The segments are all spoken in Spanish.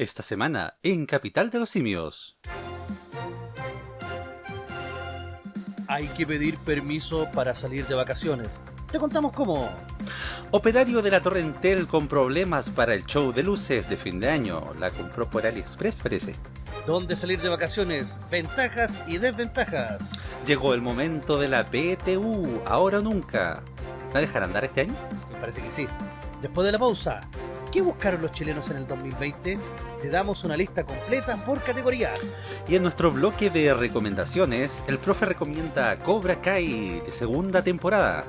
Esta semana, en Capital de los Simios. Hay que pedir permiso para salir de vacaciones. Te contamos cómo. Operario de la Torrentel con problemas para el show de luces de fin de año. La compró por AliExpress, parece. ¿Dónde salir de vacaciones? Ventajas y desventajas. Llegó el momento de la PTU, ahora o nunca. ¿La dejarán andar este año? Me parece que sí. Después de la pausa, ¿qué buscaron los chilenos en el 2020? Te damos una lista completa por categorías. Y en nuestro bloque de recomendaciones, el profe recomienda Cobra Kai de segunda temporada.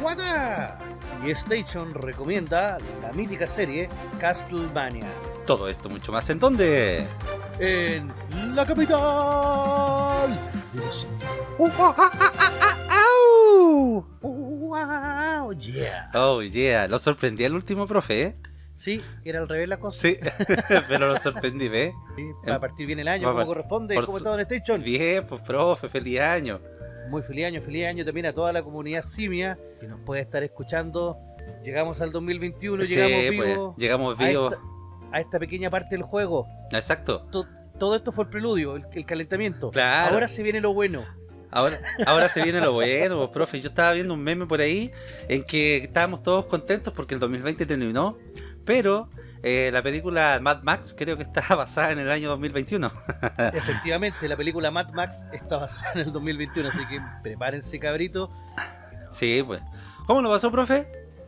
¡Guana! Y Station recomienda la mítica serie Castlevania. Todo esto mucho más en dónde? En la capital de los. ¡Wow! ¡Yeah! Oh yeah, lo sorprendí el último profe, ¿eh? Sí, era al revés la cosa. Sí, pero lo sorprendí, ¿ves? Sí, para partir bien el año, como corresponde, como su- todo en Station. Bien, pues profe, feliz año. Muy feliz año, feliz año también a toda la comunidad simia que nos puede estar escuchando. Llegamos al 2021, Sí, llegamos pues, vivos llegamos a, vivos. a esta pequeña parte del juego. Exacto. To- todo esto fue el preludio, el, el calentamiento. Claro. Ahora se viene lo bueno. Ahora, ahora se viene lo bueno, pues, profe. Yo estaba viendo un meme por ahí en que estábamos todos contentos porque el 2020 terminó, pero eh, la película Mad Max creo que está basada en el año 2021. Efectivamente, la película Mad Max está basada en el 2021, así que prepárense cabrito. Sí, pues. ¿Cómo lo pasó, profe?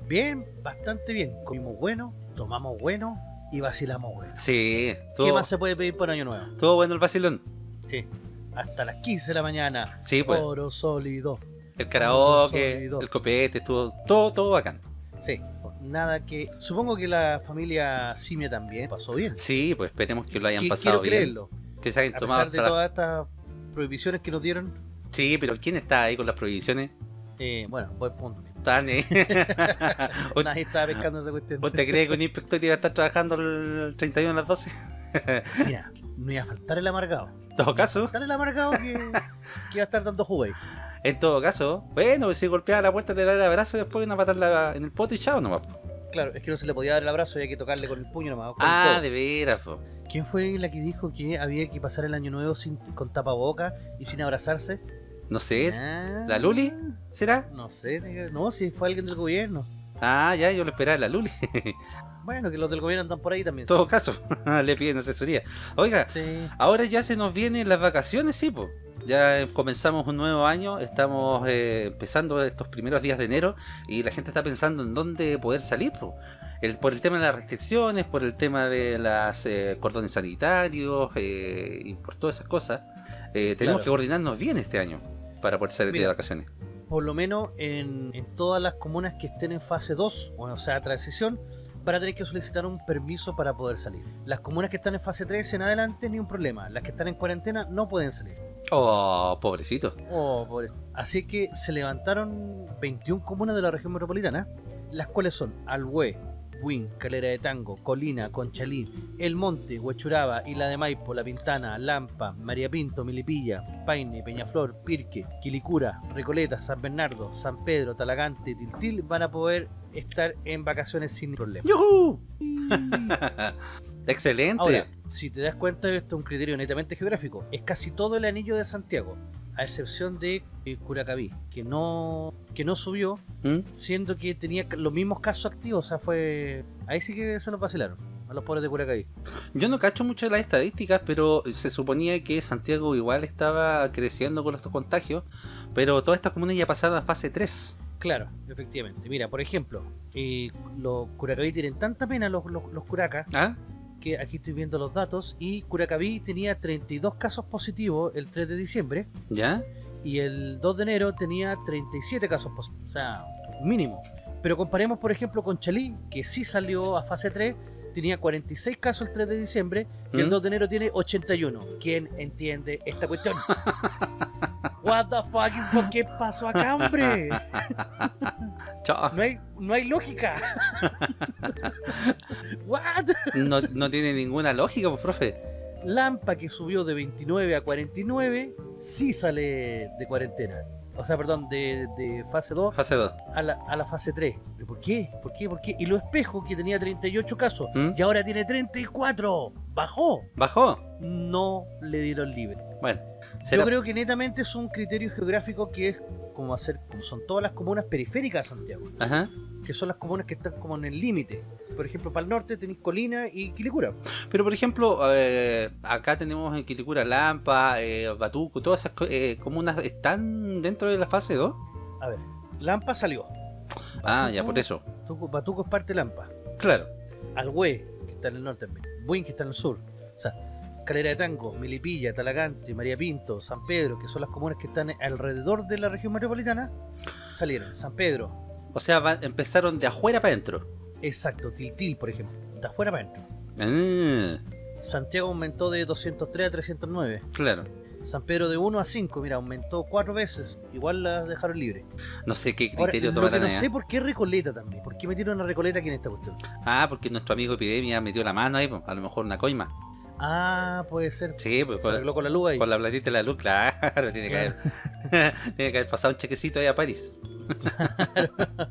Bien, bastante bien. Comimos bueno, tomamos bueno y vacilamos bueno. Sí, ¿Qué estuvo, más se puede pedir por año nuevo? estuvo bueno el vacilón. Sí. Hasta las 15 de la mañana. Sí, pues. Oro sólido. El karaoke, sólido. el copete, estuvo todo, todo bacán. Sí, nada que. Supongo que la familia Simia también pasó bien. Sí, pues esperemos que lo hayan pasado Quiero bien. creerlo. Que se hayan A tomado pesar de la- todas estas prohibiciones que nos dieron, Sí, pero ¿quién está ahí con las prohibiciones? eh, bueno, buen punto. Eh. ¿O- Nadie estaba pescando esa cuestión. ¿Usted cree que un inspector iba a estar trabajando el 31 a las 12? Mira, no iba a faltar el amargado. En todo caso, Faltar el amargado que, que iba a estar dando jugo ahí. en todo caso, bueno, si golpeaba la puerta le da el abrazo y después una patada en el poto y chao nomás. Claro, es que no se le podía dar el abrazo, había que tocarle con el puño nomás. Ah, de veras, po. ¿Quién fue la que dijo que había que pasar el año nuevo sin, con tapaboca y sin abrazarse? No sé, Ah, ¿la Luli? ¿Será? No sé, no, si fue alguien del gobierno. Ah, ya, yo lo esperaba, la Luli. Bueno, que los del gobierno andan por ahí también. En todo caso, le piden asesoría. Oiga, Sí. ahora ya se nos vienen las vacaciones, sí, po. Ya eh, comenzamos un nuevo año, estamos eh, empezando estos primeros días de enero y la gente está pensando en dónde poder salir. El, por el tema de las restricciones, por el tema de las eh, cordones sanitarios eh, y por todas esas cosas, eh, tenemos Claro. que coordinarnos bien este año para poder salir de vacaciones. Por lo menos en, en todas las comunas que estén en fase 2, o sea, transición, van a tener que solicitar un permiso para poder salir. Las comunas que están en fase 3 en adelante, ni un problema. Las que están en cuarentena no pueden salir. Oh, pobrecito. Oh, pobre. Así que se levantaron 21 comunas de la región metropolitana, las cuales son Alhué, Buin, Calera de Tango, Colina, Conchalí, El Monte, Huechuraba, Isla de Maipo, La Pintana, Lampa, María Pinto, Milipilla, Paine, Peñaflor, Pirque, Quilicura, Recoleta, San Bernardo, San Pedro, Talagante, Tiltil van a poder estar en vacaciones sin problema. ¡Yujú! Excelente. Ahora, si te das cuenta, esto es un criterio netamente geográfico. Es casi todo el anillo de Santiago, a excepción de eh, Curacaví, que no, que no subió, ¿Mm? siendo que tenía los mismos casos activos. O sea, fue. Ahí sí que se los vacilaron, a los pobres de Curacaví. Yo no cacho mucho las estadísticas, pero se suponía que Santiago igual estaba creciendo con estos contagios, pero todas estas comunas ya pasaron a fase 3. Claro, efectivamente. Mira, por ejemplo, eh, los Curacaví tienen tanta pena los, los, los curacas ¿Ah? Que aquí estoy viendo los datos y Curacaví tenía 32 casos positivos el 3 de diciembre ¿Ya? y el 2 de enero tenía 37 casos positivos, o sea, mínimo. Pero comparemos, por ejemplo, con Chalí, que sí salió a fase 3, tenía 46 casos el 3 de diciembre y el ¿Mm? 2 de enero tiene 81. ¿Quién entiende esta cuestión? What the fucking fuck, ¿qué pasó acá, hombre? No hay, no hay lógica. What? No, no tiene ninguna lógica, pues, profe. Lampa que subió de 29 a 49, sí sale de cuarentena. O sea, perdón, de, de fase 2 Fase 2. a la, a la fase 3. ¿Pero por qué? ¿Por qué? ¿Por qué? Y lo espejo, que tenía 38 casos, ¿Mm? y ahora tiene 34. Bajó. ¿Bajó? No le dieron libre. Bueno. Yo creo que netamente es un criterio geográfico que es como hacer, como son todas las comunas periféricas de Santiago, Ajá. que son las comunas que están como en el límite. Por ejemplo, para el norte tenéis Colina y Quilicura. Pero por ejemplo, eh, acá tenemos en Quilicura, Lampa, eh, Batuco, todas esas eh, comunas están dentro de la fase 2. A ver, Lampa salió. Ah, ya, por eso. Batuco, Batuco es parte de Lampa. Claro. Alhue, que está en el norte también. Buin, que está en el sur. O sea, Calera de Tango, Milipilla, Talagante, María Pinto, San Pedro, que son las comunas que están alrededor de la región metropolitana, salieron. San Pedro, O sea, va- empezaron de afuera para adentro. exacto, Tiltil, por ejemplo, de afuera para adentro. Ah, Santiago aumentó de 203 a 309. claro. San Pedro de 1 a 5, mira, aumentó cuatro veces. Igual la dejaron libre. No sé qué Ahora, criterio lo que tomarán no sé por qué Recoleta también. ¿Por qué metieron a Recoleta aquí en esta cuestión? Ah, porque nuestro amigo Epidemia metió la mano ahí, a lo mejor una coima. Ah, puede ser. Sí, pues con, arregló con la luz ahí. con la platita de la luz, claro, tiene que, haber, tiene que haber pasado un chequecito ahí a París.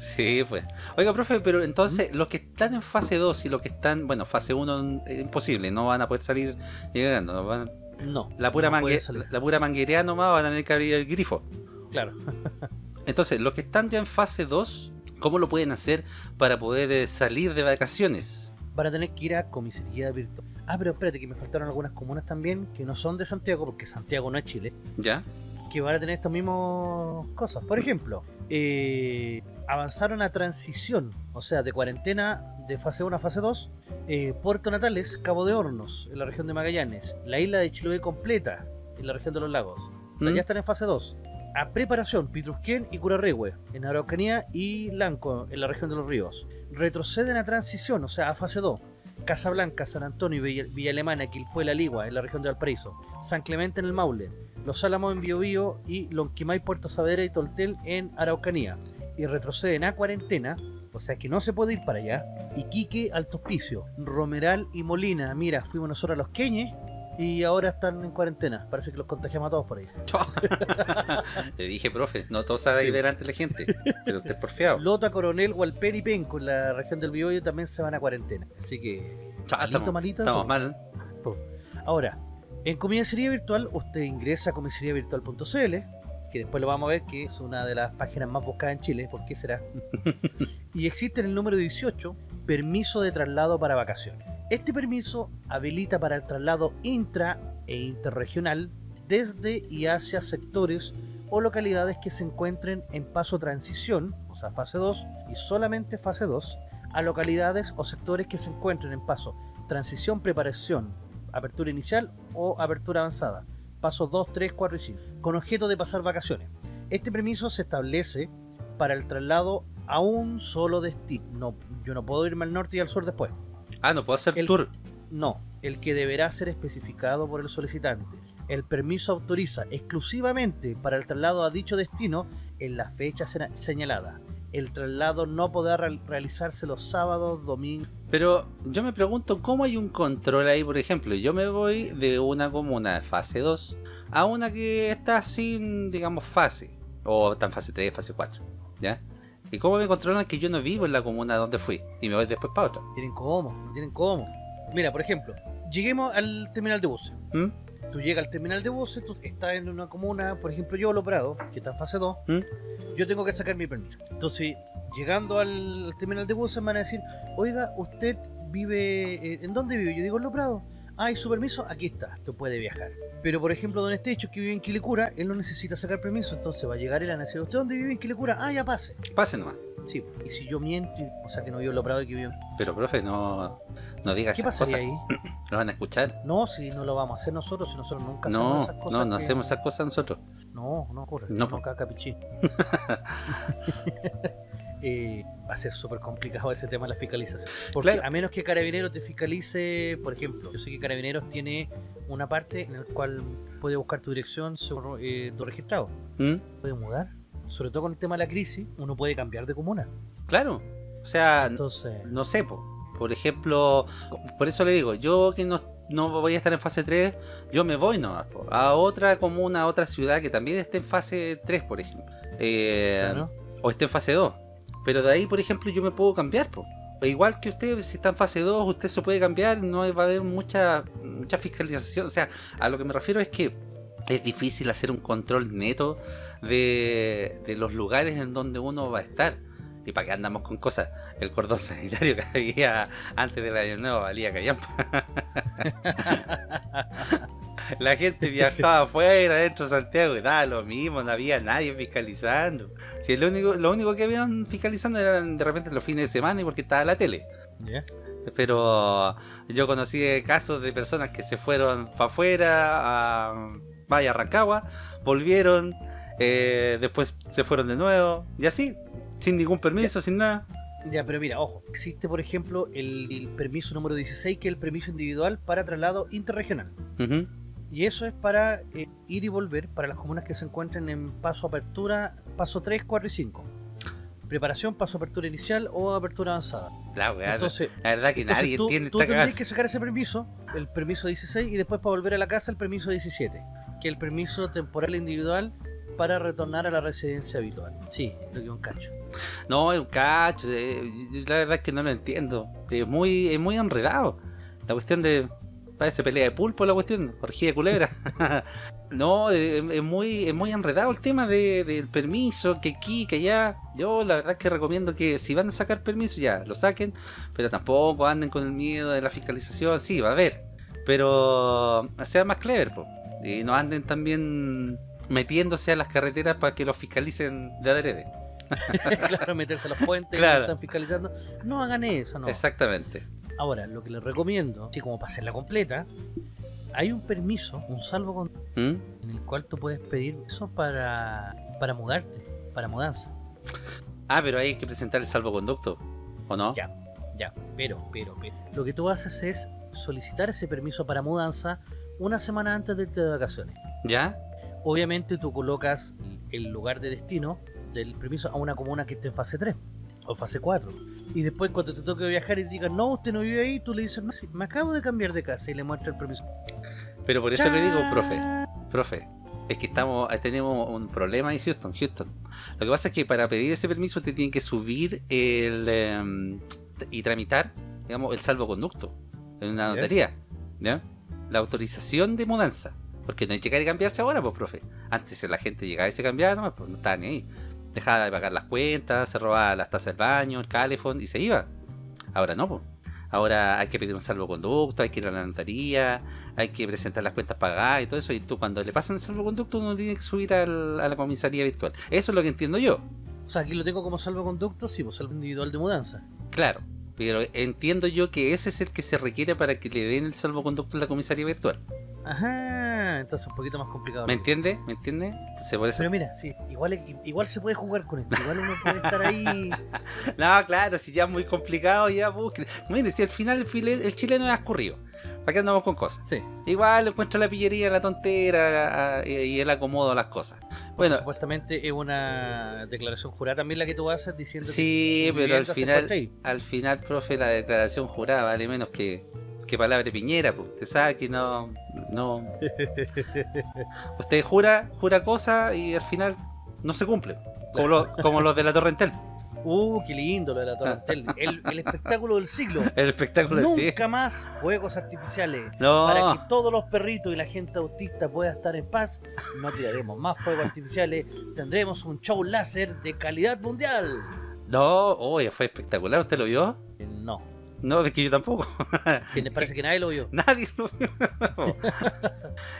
sí, pues. Oiga, profe, pero entonces los que están en fase 2 y los que están, bueno, fase 1 es imposible, no van a poder salir llegando. no van- No. la, pura no mangue- la pura manguerea nomás van a tener que abrir el grifo. Claro. Entonces, los que están ya en fase 2, ¿cómo lo pueden hacer para poder eh, salir de vacaciones? Van a tener que ir a comisaría virtual. Ah, pero espérate, que me faltaron algunas comunas también que no son de Santiago, porque Santiago no es Chile, ¿Ya? que van a tener estas mismas cosas. Por ejemplo, eh, avanzaron a transición, o sea, de cuarentena de fase 1 a fase 2, eh, Puerto Natales, Cabo de Hornos, en la región de Magallanes, la isla de Chiloé completa, en la región de los lagos. O sea, ¿Mm? ya están en fase 2. A preparación, Pitrusquén y Curarrehue, en Araucanía y Lanco, en la región de los ríos. Retroceden a transición, o sea, a fase 2. Casablanca, San Antonio Villa, Villa Alemana, Quilpué, La Ligua, en la región de Valparaíso. San Clemente en el Maule. Los Álamos en Biobío y Lonquimay, Puerto Saavedra y Toltel en Araucanía. Y retroceden a cuarentena, o sea que no se puede ir para allá. Iquique, Alto Hospicio, Romeral y Molina. Mira, fuimos nosotros a los Queñes y ahora están en cuarentena. Parece que los contagiamos a todos por allá. Le dije, profe, no todo sabe Sí. ver ante la gente, pero usted es porfiado. Lota, Coronel, Hualpén y Penco en la región del Biobío también se van a cuarentena. Así que... Malito, estamos, malito, estamos sí. mal. Ahora, en comisaría virtual, usted ingresa a comisariavirtual.cl, que después lo vamos a ver que es una de las páginas más buscadas en Chile, ¿por qué será? y existe en el número 18, permiso de traslado para vacaciones. Este permiso habilita para el traslado intra e interregional desde y hacia sectores o localidades que se encuentren en paso transición, o sea, fase 2, y solamente fase 2, a localidades o sectores que se encuentren en paso transición, preparación, apertura inicial o apertura avanzada, pasos 2, 3, 4 y 5, con objeto de pasar vacaciones. Este permiso se establece para el traslado a un solo destino. No, yo no puedo irme al norte y al sur después. Ah, no puedo hacer El- tour. No, el que deberá ser especificado por el solicitante. El permiso autoriza exclusivamente para el traslado a dicho destino en la fecha señalada. El traslado no podrá real- realizarse los sábados, domingos. Pero yo me pregunto cómo hay un control ahí, por ejemplo. Yo me voy de una comuna de fase 2 a una que está sin, digamos, fase. O está en fase 3, fase 4. ¿Ya? ¿Y cómo me controlan que yo no vivo en la comuna donde fui? Y me voy después para otra. Tienen cómo, no tienen cómo. Mira, por ejemplo, lleguemos al terminal de buses. ¿Mm? Tú llegas al terminal de buses, tú estás en una comuna, por ejemplo, yo, Lo Prado, que está en fase 2, ¿Mm? yo tengo que sacar mi permiso. Entonces, llegando al, al terminal de buses, me van a decir, oiga, ¿usted vive, eh, ¿en dónde vive? Yo digo, en Lo Prado. Ah, ¿y su permiso? Aquí está, tú puede viajar. Pero, por ejemplo, Don Estecho, que vive en Quilicura, él no necesita sacar permiso, entonces va a llegar él a decir, ¿usted dónde vive en Quilicura? Ah, ya pase. Pase nomás. Sí, y si yo miento, o sea, que no vivo en Lo Prado y que vivo en... Pero, profe, no, no digas ¿Qué esas pasaría cosas. ahí? Lo van a escuchar. No, si no lo vamos a hacer nosotros, si nosotros nunca hacemos esas cosas. no, no que- hacemos esas cosas nosotros. No, no ocurre. No, No, caca pichín. Eh, va a ser súper complicado ese tema de la fiscalización. Porque Claro. a menos que Carabineros te fiscalice, por ejemplo, yo sé que Carabineros tiene una parte en la cual puede buscar tu dirección según eh, tu registrado. ¿Mm? Puede mudar. Sobre todo con el tema de la crisis, uno puede cambiar de comuna. Claro. O sea, Entonces, no sé, po. por ejemplo, por eso le digo, yo que no no voy a estar en fase 3, yo me voy po, a otra comuna, a otra ciudad que también esté en fase 3, por ejemplo. Eh, Claro. O esté en fase 2. Pero de ahí, por ejemplo, yo me puedo cambiar, po. E Igual que usted, si está en fase 2, usted se puede cambiar, no va a haber mucha, mucha fiscalización. O sea, a lo que me refiero es que es difícil hacer un control neto de, de los lugares en donde uno va a estar. ¿Y para qué andamos con cosas? El cordón sanitario que había antes del año nuevo valía callampa. La gente viajaba afuera, dentro de Santiago, y daba lo mismo, no había nadie fiscalizando. Si lo único, lo único que habían fiscalizando eran de repente los fines de semana y porque estaba la tele. Pero yo conocí casos de personas que se fueron para afuera, a vaya a Rancagua, volvieron, eh, después se fueron de nuevo, y así, sin ningún permiso, sin nada. Ya, pero mira, ojo, existe por ejemplo el, el permiso número 16, que es el permiso individual para traslado interregional. Y eso es para eh, ir y volver para las comunas que se encuentren en paso apertura, paso 3, 4 y 5. Preparación, paso apertura inicial o apertura avanzada. La weá, Entonces, la verdad que nadie tú, entiende tú tendrías que sacar ese permiso, el permiso 16, y después para volver a la casa el permiso 17, que el permiso temporal individual para retornar a la residencia habitual. Sí, lo que es un cacho. No, es un cacho, eh, la verdad es que no lo entiendo. Es muy, es muy enredado. La cuestión de. Parece pelea de pulpo la cuestión, orgía de culebra. no, es, es muy, es muy enredado el tema de- del permiso, que aquí, que allá. Yo la verdad es que recomiendo que si van a sacar permiso ya, lo saquen, pero tampoco anden con el miedo de la fiscalización, sí, va a haber. Pero sean más clever, po. Y no anden también metiéndose a las carreteras para que los fiscalicen de adrede. claro, meterse a los puentes, Claro. que están fiscalizando. No hagan eso, no. Exactamente. Ahora, lo que les recomiendo, así como para hacerla completa, hay un permiso, un salvo ¿Mm? en el cual tú puedes pedir eso para, para mudarte, para mudanza. Ah, pero hay que presentar el salvoconducto, ¿o no? Ya, ya, pero, pero, pero. Lo que tú haces es solicitar ese permiso para mudanza una semana antes de irte de vacaciones. ¿Ya? Obviamente tú colocas el lugar de destino del permiso a una comuna que esté en fase 3 o fase 4. Y después cuando te toque viajar y te digan, no, usted no vive ahí, tú le dices, no, sí, me acabo de cambiar de casa y le muestra el permiso. Pero por eso le digo, profe, profe, es que estamos, eh, tenemos un problema en Houston, Houston. Lo que pasa es que para pedir ese permiso te tienen que subir el em, y tramitar, digamos, el salvoconducto en una Ya. notaría, ¿ya? La autorización de mudanza. Porque no hay que llegar y cambiarse ahora, pues, profe. Antes la gente llegaba y se cambiaba, nomás, pues no estaba ni ahí. Dejaba de pagar las cuentas, se robaba las tazas del baño, el calefón y se iba. Ahora no, pues. Ahora hay que pedir un salvoconducto, hay que ir a la notaría, hay que presentar las cuentas pagadas y todo eso. Y tú, cuando le pasan el salvoconducto, uno tiene que subir al- a la comisaría virtual. Eso es lo que entiendo yo. O sea, aquí lo tengo como salvoconducto, sí, pues salvo individual de mudanza. Claro. Pero entiendo yo que ese es el que se requiere para que le den el salvoconducto en la comisaría virtual. Ajá, entonces un poquito más complicado. ¿Me entiende? ¿Me entiende? Por eso... Pero mira, sí, igual, igual se puede jugar con esto, igual uno puede estar ahí. No, claro, si ya es muy complicado, ya busquen. Mire, si al final el chileno es escurrido. ¿Para qué andamos con cosas? Sí, Igual encuentra la pillería, la tontera a- y y el acomodo a las cosas. Bueno, supuestamente es una declaración jurada también la que tú haces diciendo sí, que pero al final, al final, profe, la declaración jurada vale menos que, que palabra de piñera, pues. Usted sabe que no, no. Usted jura, jura cosas y al final no se cumple. Como, lo- como los de la Torrentel. Uh, qué lindo lo de la Torrentel. El, el espectáculo del siglo. El espectáculo de sí. Nunca más fuegos artificiales. No. Para que todos los perritos y la gente autista pueda estar en paz, no tiraremos más fuegos artificiales. Tendremos un show láser de calidad mundial. No, oye, fue espectacular. ¿Usted lo vio? Eh, No, No, es que yo tampoco. que parece que nadie lo vio. Nadie lo vio.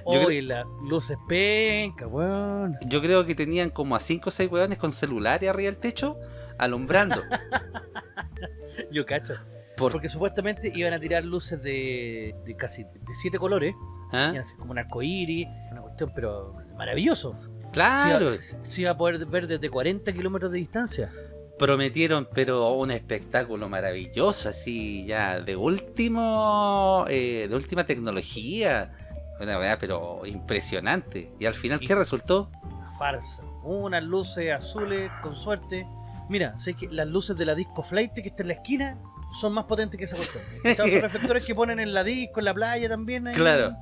Oye, las luces penca, weón. Yo creo que tenían como a 5 o 6 hueones con celulares arriba del techo alumbrando. Yo cacho. Por- Porque supuestamente iban a tirar luces de, de casi de siete colores. ¿Ah? Iban a ser como un arcoíris, una cuestión, pero maravilloso. Claro, Se, iba, se- se iba a poder ver desde 40 kilómetros de distancia. prometieron, pero un espectáculo maravilloso, así ya de último, eh, de última tecnología. Una verdad, pero impresionante. Y al final, ¿qué resultó? Una farsa. Unas luces azules, con suerte. Mira, sé que las luces de la disco flight que está en la esquina son más potentes que esa cuestión. Esos reflectores que ponen en la disco, en la playa también. ahí. Claro.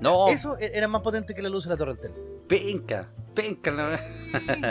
No, Eso e- era más potente que la luz de la Torre Entel. penca, penca. la-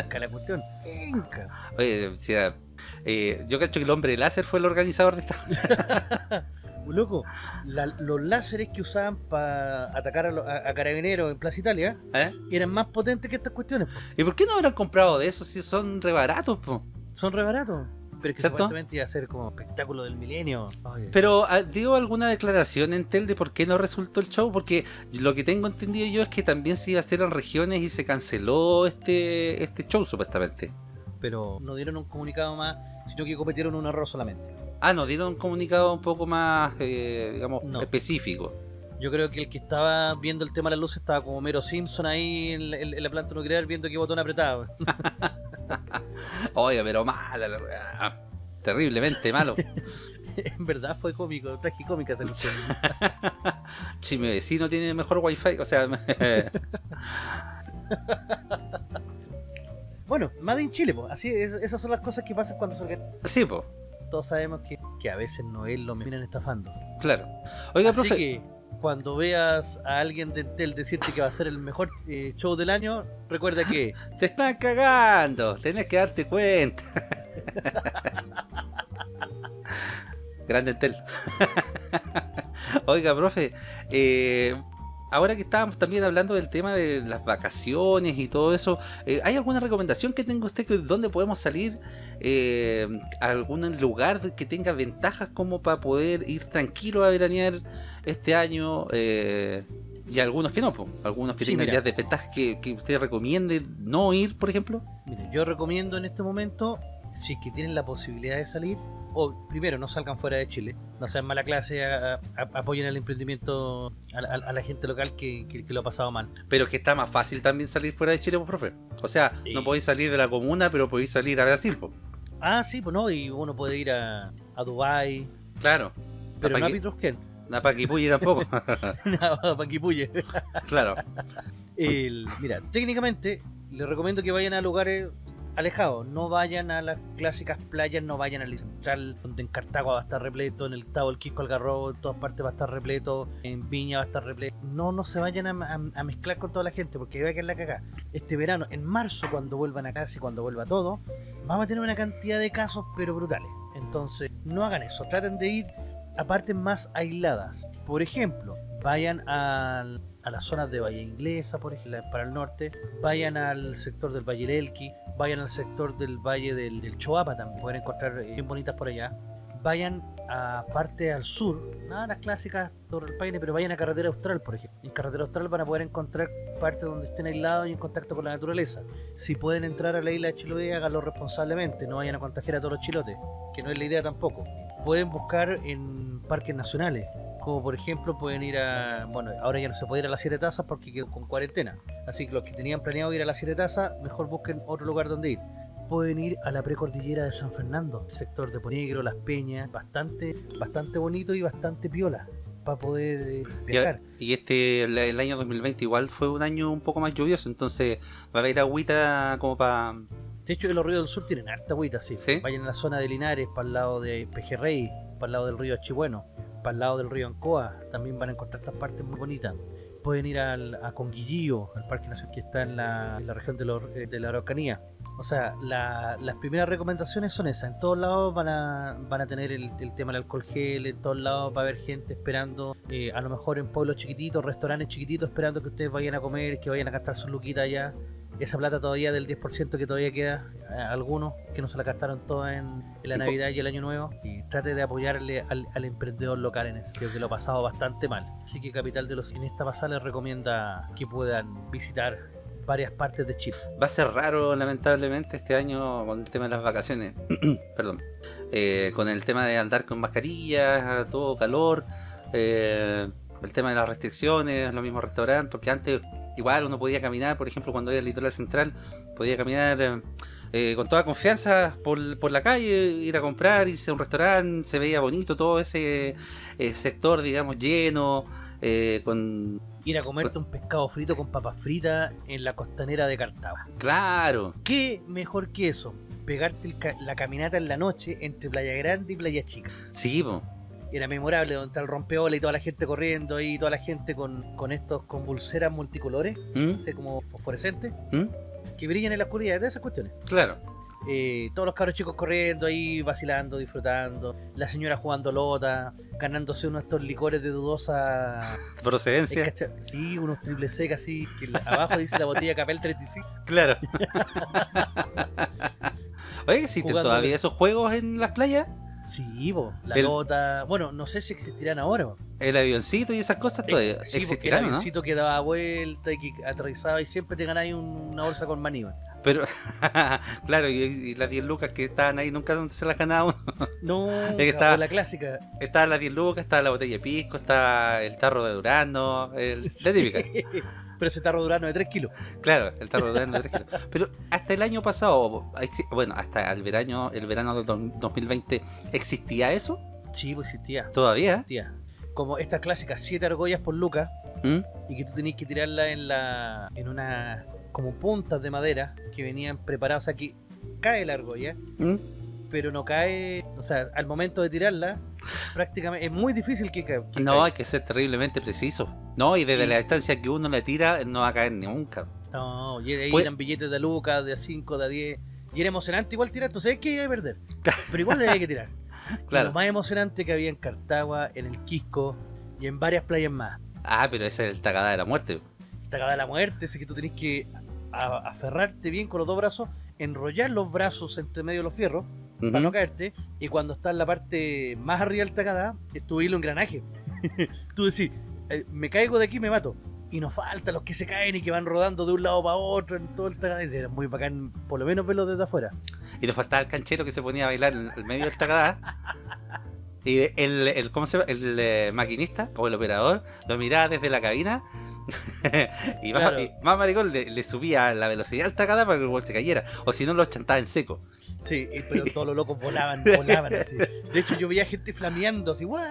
Penca la cuestión. Penca. Oye, si era- eh, yo cacho que el hombre láser fue el organizador de esta. Loco, la- los láseres que usaban para atacar a, los- a- a carabineros en Plaza Italia ¿eh? eran más potentes que estas cuestiones. po. ¿Y por qué no habrán comprado de eso si son re baratos, po? Son re baratos. Pero es que ¿Cierto? supuestamente iba a ser como espectáculo del milenio. Oye. Pero ah, dio alguna declaración en Tel de por qué no resultó el show, porque lo que tengo entendido yo es que también se iba a hacer en regiones y se canceló este este show supuestamente. pero no dieron un comunicado más, sino que cometieron un error solamente. Ah, no, dieron un comunicado un poco más, eh, digamos, No. específico. Yo creo que el que estaba viendo el tema de las luces estaba como Mero Simpson ahí la, en la planta nuclear viendo qué botón apretaba. Oye, pero mala la weá. Terriblemente malo. en verdad fue cómico, tragicómica esa cuestión. si mi vecino tiene mejor wifi, o sea, Bueno, Made in Chile, pues. Así, es- esas son las cosas que pasan cuando se organiza. sí, pues, Todos sabemos que, que a veces no es lo vienen estafando. claro. Oiga, Así profe, que cuando veas a alguien de Entel decirte que va a ser el mejor eh, show del año, recuerda que te están cagando, tenés que darte cuenta. Grande Entel. Oiga, profe, eh, ahora que estábamos también hablando del tema de las vacaciones y todo eso, eh, ¿hay alguna recomendación que tenga usted que dónde podemos salir? Eh, a algún lugar que tenga ventajas como para poder ir tranquilo a veranear este año? Eh, y algunos que no, po, algunos que Sí, tengan mira. ya desventajas que, que usted recomiende no ir, por ejemplo. Mire, yo recomiendo en este momento, si es que tienen la posibilidad de salir, o primero no salgan fuera de Chile, no sean mala clase, a- a- apoyen el emprendimiento a, la- a la gente local que, que- que lo ha pasado mal. Pero que está más fácil también salir fuera de Chile, pues, profe. O sea, Sí. no podéis salir de la comuna, pero podéis salir a Brasil, pues. Ah, sí, pues no, y uno puede ir a, a Dubai, Claro. pero no a Pitrusquén, A Paquipulli tampoco. a Paquipuye. claro. El- mira, técnicamente les recomiendo que vayan a lugares alejados, no vayan a las clásicas playas, no vayan al central, donde en Cartago va a estar repleto, en el Tavo, el Quisco, Algarrobo, en todas partes va a estar repleto, en Viña va a estar repleto. No, no se vayan a mezclar con toda la gente, porque va a quedar la cagada. Este verano, en marzo, cuando vuelvan a casa y cuando vuelva todo, vamos a tener una cantidad de casos, pero brutales. Entonces, no hagan eso, traten de ir a partes más aisladas. Por ejemplo, vayan al- a las zonas de Valle Inglesa, por ejemplo, para el norte, vayan al sector del Valle del Elqui, vayan al sector del Valle del, del Choapa también, pueden encontrar eh, bien bonitas por allá. Vayan a parte al sur, nada las clásicas Torre del Paine, pero vayan a Carretera Austral, por ejemplo. En Carretera Austral van a poder encontrar partes donde estén aislados y en contacto con la naturaleza. Si pueden entrar a la isla de Chiloé, háganlo responsablemente, no vayan a contagiar a todos los chilotes, que no es la idea tampoco. Pueden buscar en parques nacionales, como por ejemplo pueden ir a, bueno, ahora ya no se puede ir a las Siete Tazas porque quedó con cuarentena, así que los que tenían planeado ir a las Siete Tazas, mejor busquen otro lugar donde ir. Pueden ir a la precordillera de San Fernando, sector de Ponegro, Las Peñas, bastante, bastante bonito y bastante piola para poder eh, viajar. Y este, el, año 2020 igual fue un año un poco más lluvioso, entonces va a haber agüita como para... De hecho, los ríos del sur tienen harta agüita, sí. ¿Sí? Vayan a la zona de Linares, para el lado de Pejerrey, para el lado del río Achibueno, para el lado del río Ancoa, también van a encontrar estas partes muy bonitas. Pueden ir al, a Conguillío, al Parque Nacional que está en la, en la región de, los- eh, de la Araucanía. O sea, la- las primeras recomendaciones son esas. En todos lados van a, van a tener el, el tema del alcohol gel, en todos lados va a haber gente esperando, eh, a lo mejor en pueblos chiquititos, restaurantes chiquititos, esperando que ustedes vayan a comer, que vayan a gastar sus luquitas allá esa plata todavía del 10% que todavía queda, eh, algunos que no se la gastaron toda en, en la Navidad y el Año Nuevo, y trate de apoyarle al, al emprendedor local en sentido, que lo ha pasado bastante mal. Así que Capital de los en esta pasada les recomienda que puedan visitar varias partes de Chile. Va a ser raro, lamentablemente, este año con el tema de las vacaciones. Perdón. Eh, con el tema de andar con mascarillas, todo calor. eh, el tema de las restricciones, los mismos restaurantes. Porque antes, igual uno podía caminar, por ejemplo, cuando iba al litoral central, podía caminar eh, eh, con toda confianza por, por la calle, ir a comprar, irse a un restaurante. Se veía bonito todo ese eh, sector, digamos, lleno. eh, con Ir a comerte un pescado frito con papas fritas en la costanera de Cartago. claro ¿Qué mejor que eso? pegarte el ca- la caminata en la noche entre Playa Grande y Playa Chica. Sí, po. Era memorable, donde está el rompeola y toda la gente corriendo ahí, toda la gente con, con estos, con pulseras multicolores, ¿Mm? no sé, como fosforescentes, ¿Mm? que brillan en la oscuridad, de esas cuestiones. Claro. Eh, todos los cabros chicos corriendo ahí, vacilando, disfrutando. La señora jugando lota, ganándose uno de estos licores de dudosa. Procedencia. ¿Es cacha- Sí, unos triple sec así. Que abajo dice la botella Capel 35. Claro. Oye, ¿existen todavía esos juegos en las playas? Sí, bo, la El- lota. Bueno, no sé si existirán ahora. bo. El avioncito y esas cosas todavía sí, el existirán, ¿o ¿no? avioncito que daba vuelta y que aterrizaba y siempre te ganáis un- una bolsa con maní. bo. Pero, claro, y, y las 10 lucas que estaban ahí nunca se las ganaba uno. No, estaba- la clásica. Estaban las 10 lucas, estaba la botella de pisco, estaba el tarro de Durano, el, la típica. Pero ese tarro durano de 3 kilos. Claro, el tarro Durano de 3 kilos. Pero hasta el año pasado, bueno, hasta el verano, el verano del do- 2020, ¿existía eso? Sí, pues existía. ¿Todavía? existía. Como estas clásicas 7 argollas por lucas. ¿Mm? y que tú tenías que tirarla en la en una como puntas de madera que venían preparadas, o sea que cae la argolla, ¿Mm? pero no cae, o sea, al momento de tirarla, prácticamente es muy difícil que, que No, caiga. hay que ser terriblemente preciso. No, y desde Sí. la distancia que uno le tira, no va a caer nunca. No, y ahí Pues- eran billetes de lucas, de 5, de 10, y era emocionante igual tirar, entonces es que iba a perder, pero igual había que tirar. Y Claro. lo más emocionante que había en Cartagua, en el Quisco y en varias playas más. Ah, pero ese es el tagada de la muerte. Esta cagada de la muerte, ese que tú tenés que aferrarte bien con los dos brazos, enrollar los brazos entre medio de los fierros Para no caerte. Y cuando está en la parte más arriba del tacadá, es tu hilo engranaje. Tú decís, eh, me caigo de aquí me mato. Y nos faltan los que se caen y que van rodando de un lado para otro en todo el tacadá. Y Era muy bacán, por lo menos verlo desde afuera. Y nos faltaba el canchero que se ponía a bailar en el medio del tagada. Y el, el, ¿cómo se llama? El eh, maquinista o el operador lo miraba desde la cabina. y, más, y más maricón le, le subía la velocidad al tagada para que el gol se cayera. O si no, lo chantaba en seco. Sí, y- pero todos los locos volaban, volaban así. De hecho, yo veía gente flameando así, ¡guau!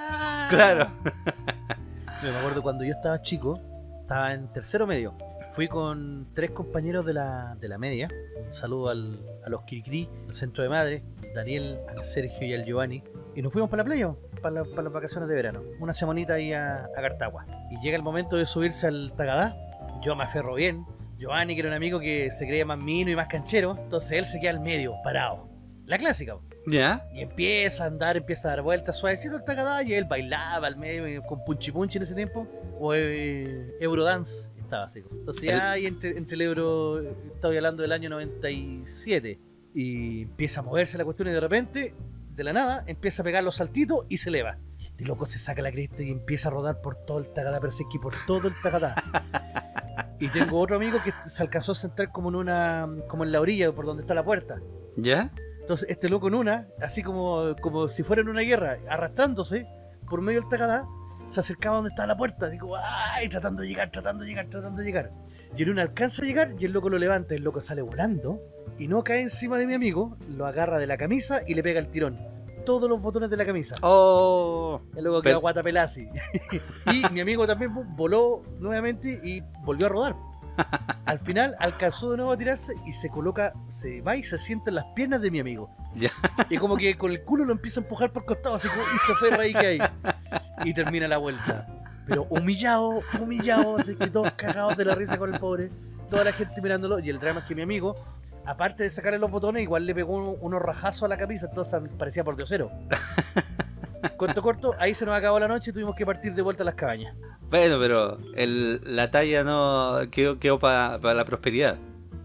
Claro. Yo me acuerdo cuando yo estaba chico, estaba en tercero medio. Fui con tres compañeros de la, de la media. Un saludo al, a los Kirikiri, al centro de madre, Daniel, al Sergio y al Giovanni. Y nos fuimos para la playa, para, la- para las vacaciones de verano. Una semanita ahí a, a Cartagua. Y llega el momento de subirse al Tagadá. Yo me aferro bien. Giovanni, que era un amigo que se creía más mino y más canchero. Entonces él se queda al medio, parado. La clásica. ¿Ya? Y empieza a andar, empieza a dar vueltas suavecito el y él bailaba al medio con punchi punchi en ese tiempo. O eh, Eurodance estaba así. Entonces ya ahí entre, entre el Euro, estaba hablando del año 97. Y empieza a moverse la cuestión y de repente, de la nada, empieza a pegar los saltitos y se eleva. Y este loco se saca la cresta y empieza a rodar por todo el tacadá, pero sí que por todo el tacadá. Y tengo otro amigo que se alcanzó a sentar como en una, como en la orilla por donde está la puerta. ¿Ya? Entonces, este loco en una, así como, como si fuera en una guerra, arrastrándose por medio del tacadá, se acercaba donde estaba la puerta, como, ¡ay! Tratando de llegar, tratando de llegar, tratando de llegar. Y en una alcanza a llegar y el loco lo levanta, el loco sale volando y no cae encima de mi amigo, lo agarra de la camisa y le pega el tirón. Todos los botones de la camisa. Oh. El loco Pero- quedó guata pelada así. y mi amigo también voló nuevamente y volvió a rodar. Al final alcanzó de nuevo a tirarse y se coloca, se va y se sienta en las piernas de mi amigo. Ya. Y como que con el culo lo empieza a empujar por costado, así como, y se aferra ahí que hay. Y termina la vuelta. Pero humillado, humillado, así que todos cagados de la risa con el pobre. Toda la gente mirándolo. Y el drama es que mi amigo, aparte de sacarle los botones, igual le pegó un- unos rajazos a la camisa, entonces parecía por diosero. Corto, corto, ahí se nos acabó la noche y tuvimos que partir de vuelta a las cabañas. Bueno, pero el, la talla no quedó, quedó para la prosperidad.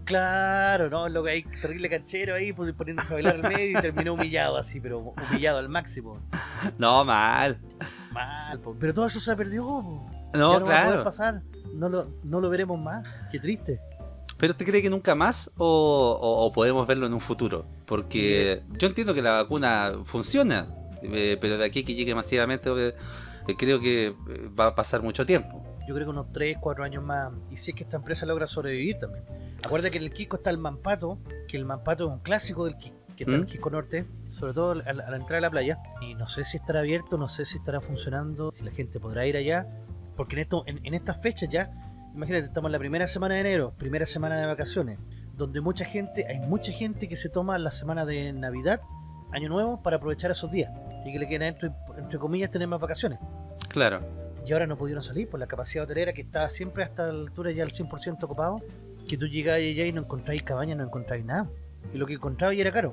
Claro, ¿no? Lo que hay terrible canchero ahí, pues, poniéndose a bailar al medio y terminó humillado así, pero humillado al máximo. No, mal. Mal, po. pero todo eso se perdió. po. No, Ya no va a poder claro. pasar. No lo, no lo veremos más. Qué triste. ¿Pero usted cree que nunca más o, o- o podemos verlo en un futuro? Porque yo entiendo que la vacuna funciona, eh, pero de aquí que llegue masivamente eh, eh, creo que va a pasar mucho tiempo. Yo creo que unos 3, 4 años más. Y si es que esta empresa logra sobrevivir también. Acuerda que en el Quisco está el Mampato, que el Mampato es un clásico del Quisco, que está ¿Mm? el Quisco Norte, sobre todo a la, a la entrada de la playa. Y no sé si estará abierto, no sé si estará funcionando, si la gente podrá ir allá. Porque en, esto, en, en estas fechas ya, imagínate, estamos en la primera semana de enero, primera semana de vacaciones. donde mucha gente, hay mucha gente que se toma la semana de Navidad, Año Nuevo, para aprovechar esos días y que le queden entre, entre comillas tener más vacaciones. Claro. Y ahora no pudieron salir por la capacidad hotelera que estaba siempre hasta la altura ya al 100% ocupado, que tú llegabas allá y no encontráis cabañas, no encontráis nada. Y lo que encontrabas ya era caro.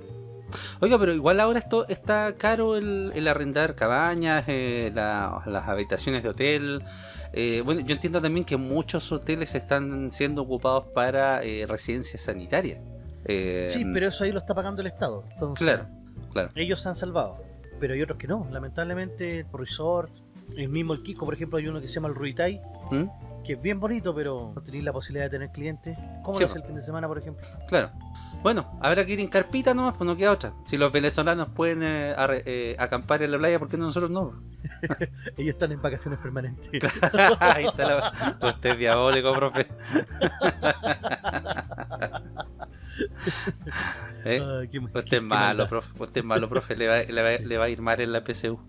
Oiga, pero igual ahora esto está caro el, el arrendar cabañas, eh, la- las habitaciones de hotel. Eh, bueno, yo entiendo también que muchos hoteles están siendo ocupados para eh, residencias sanitarias. Eh, Sí, pero eso ahí lo está pagando el Estado. Entonces, Claro, claro. ellos se han salvado. Pero hay otros que no. Lamentablemente, Resort, el mismo el Kiko, por ejemplo, hay uno que se llama el Ruitai, ¿Mm? Que es bien bonito, pero no tenéis la posibilidad de tener clientes. ¿Cómo Sí, lo hace el fin de semana, por ejemplo? Claro. Bueno, habrá que ir en carpita nomás, pues no queda otra. Si los venezolanos pueden eh, arre- eh, acampar en la playa, ¿por qué no nosotros no? Ellos están en vacaciones permanentes. Ahí está la... Usted es diabólico, profe. ¿Eh? Usted es malo, profe. Usted es malo, profe. Le va, le va- le va a ir mal en la PSU.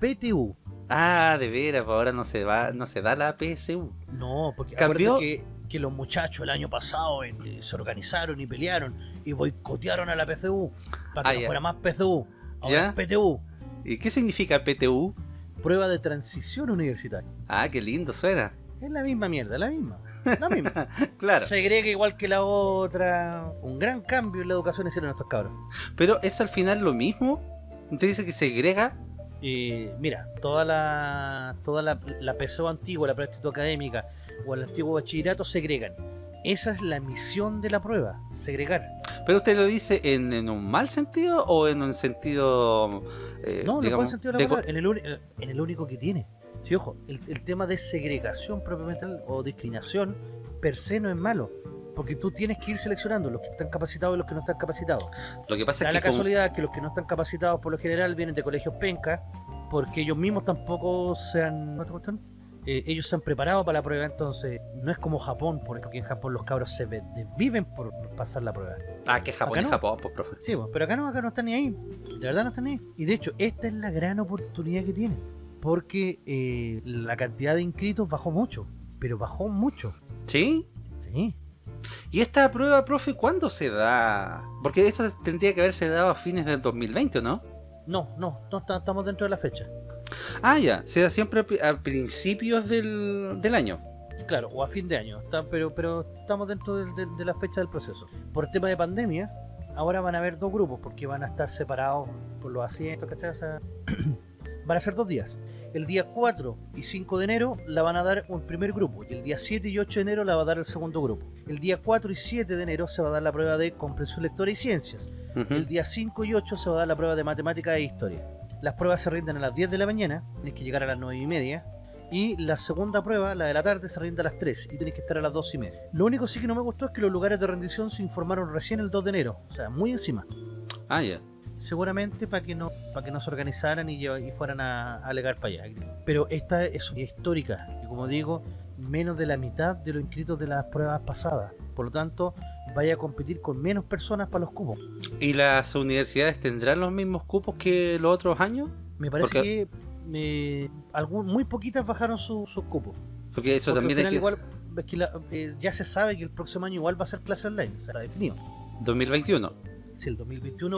PTU. Ah, de veras, pues ahora no se va, no se da la PSU. No, porque ¿Cambió? que, que los muchachos el año pasado eh, se organizaron y pelearon y boicotearon a la PCU para que Ah, no ya. fuera más PCU. Ahora ¿Ya? es PTU, ¿Y qué significa PTU? prueba de transición universitaria. Ah, qué lindo suena. Es la misma mierda, la misma. La misma. Claro. Segrega igual que la otra. Un gran cambio en la educación hicieron estos cabros. Pero es al final lo mismo. Usted dice que segrega. Y mira, toda la toda la, la PSO antigua, la práctica académica o el antiguo bachillerato segregan. Esa es la misión de la prueba, segregar. Pero usted lo dice en, en un mal sentido o en un sentido. eh, No, digamos, sentido de en el, eh, en el único que tiene. Sí, ojo, el, el tema de segregación propiamente tal, o discriminación per se no es malo. Porque tú tienes que ir seleccionando los que están capacitados y los que no están capacitados. Lo que pasa Da es la que. como- casualidad que los que no están capacitados por lo general vienen de colegios penca, porque ellos mismos tampoco se han... Eh, ellos se han preparado para la prueba, entonces no es como Japón, por ejemplo, que en Japón los cabros se ve- desviven por pasar la prueba. Ah, que Japón Acá es no. Japón, pues, profe. Sí, pues, pero acá no, acá no están ni ahí. De verdad no están ni ahí. Y de hecho, esta es la gran oportunidad que tienen. Porque eh, la cantidad de inscritos bajó mucho. Pero bajó mucho. ¿Sí? Sí. ¿Y esta prueba, profe, cuándo se da? Porque esto tendría que haberse dado a fines del 2020, ¿o ¿no? No, no, no estamos dentro de la fecha. Ah, ya. Se da siempre a pri- a principios del, del año. Claro, o a fin de año. Está- pero, pero estamos dentro del- de, la fecha del proceso. Por el tema de pandemia, ahora van a haber dos grupos porque van a estar separados por los asientos, ¿cachai? O sea, van a ser dos días. El día 4 y 5 de enero la van a dar un primer grupo y el día 7 y 8 de enero la va a dar el segundo grupo. El día 4 y 7 de enero se va a dar la prueba de comprensión lectora y ciencias. Ujú. El día 5 y 8 se va a dar la prueba de matemática e historia. Las pruebas se rinden a las 10 de la mañana, tienes que llegar a las 9 y media. Y la segunda prueba, la de la tarde, se rinde a las 3 y tienes que estar a las 2 y media. Lo único sí que no me gustó es que los lugares de rendición se informaron recién el 2 de enero, o sea, muy encima. Ah, ya. Seguramente para que no para que no se organizaran y, y fueran a, a alegar para allá. Pero esta es histórica y como digo, menos de la mitad de los inscritos de las pruebas pasadas. Por lo tanto, vaya a competir con menos personas para los cupos. ¿Y las universidades tendrán los mismos cupos que los otros años? Me parece Porque- que eh, algún- muy poquitas bajaron su- sus cupos. Porque eso Porque también es que... igual es que la- eh, ya se sabe que el próximo año igual va a ser clase online, está definido. 2021. Si el 2021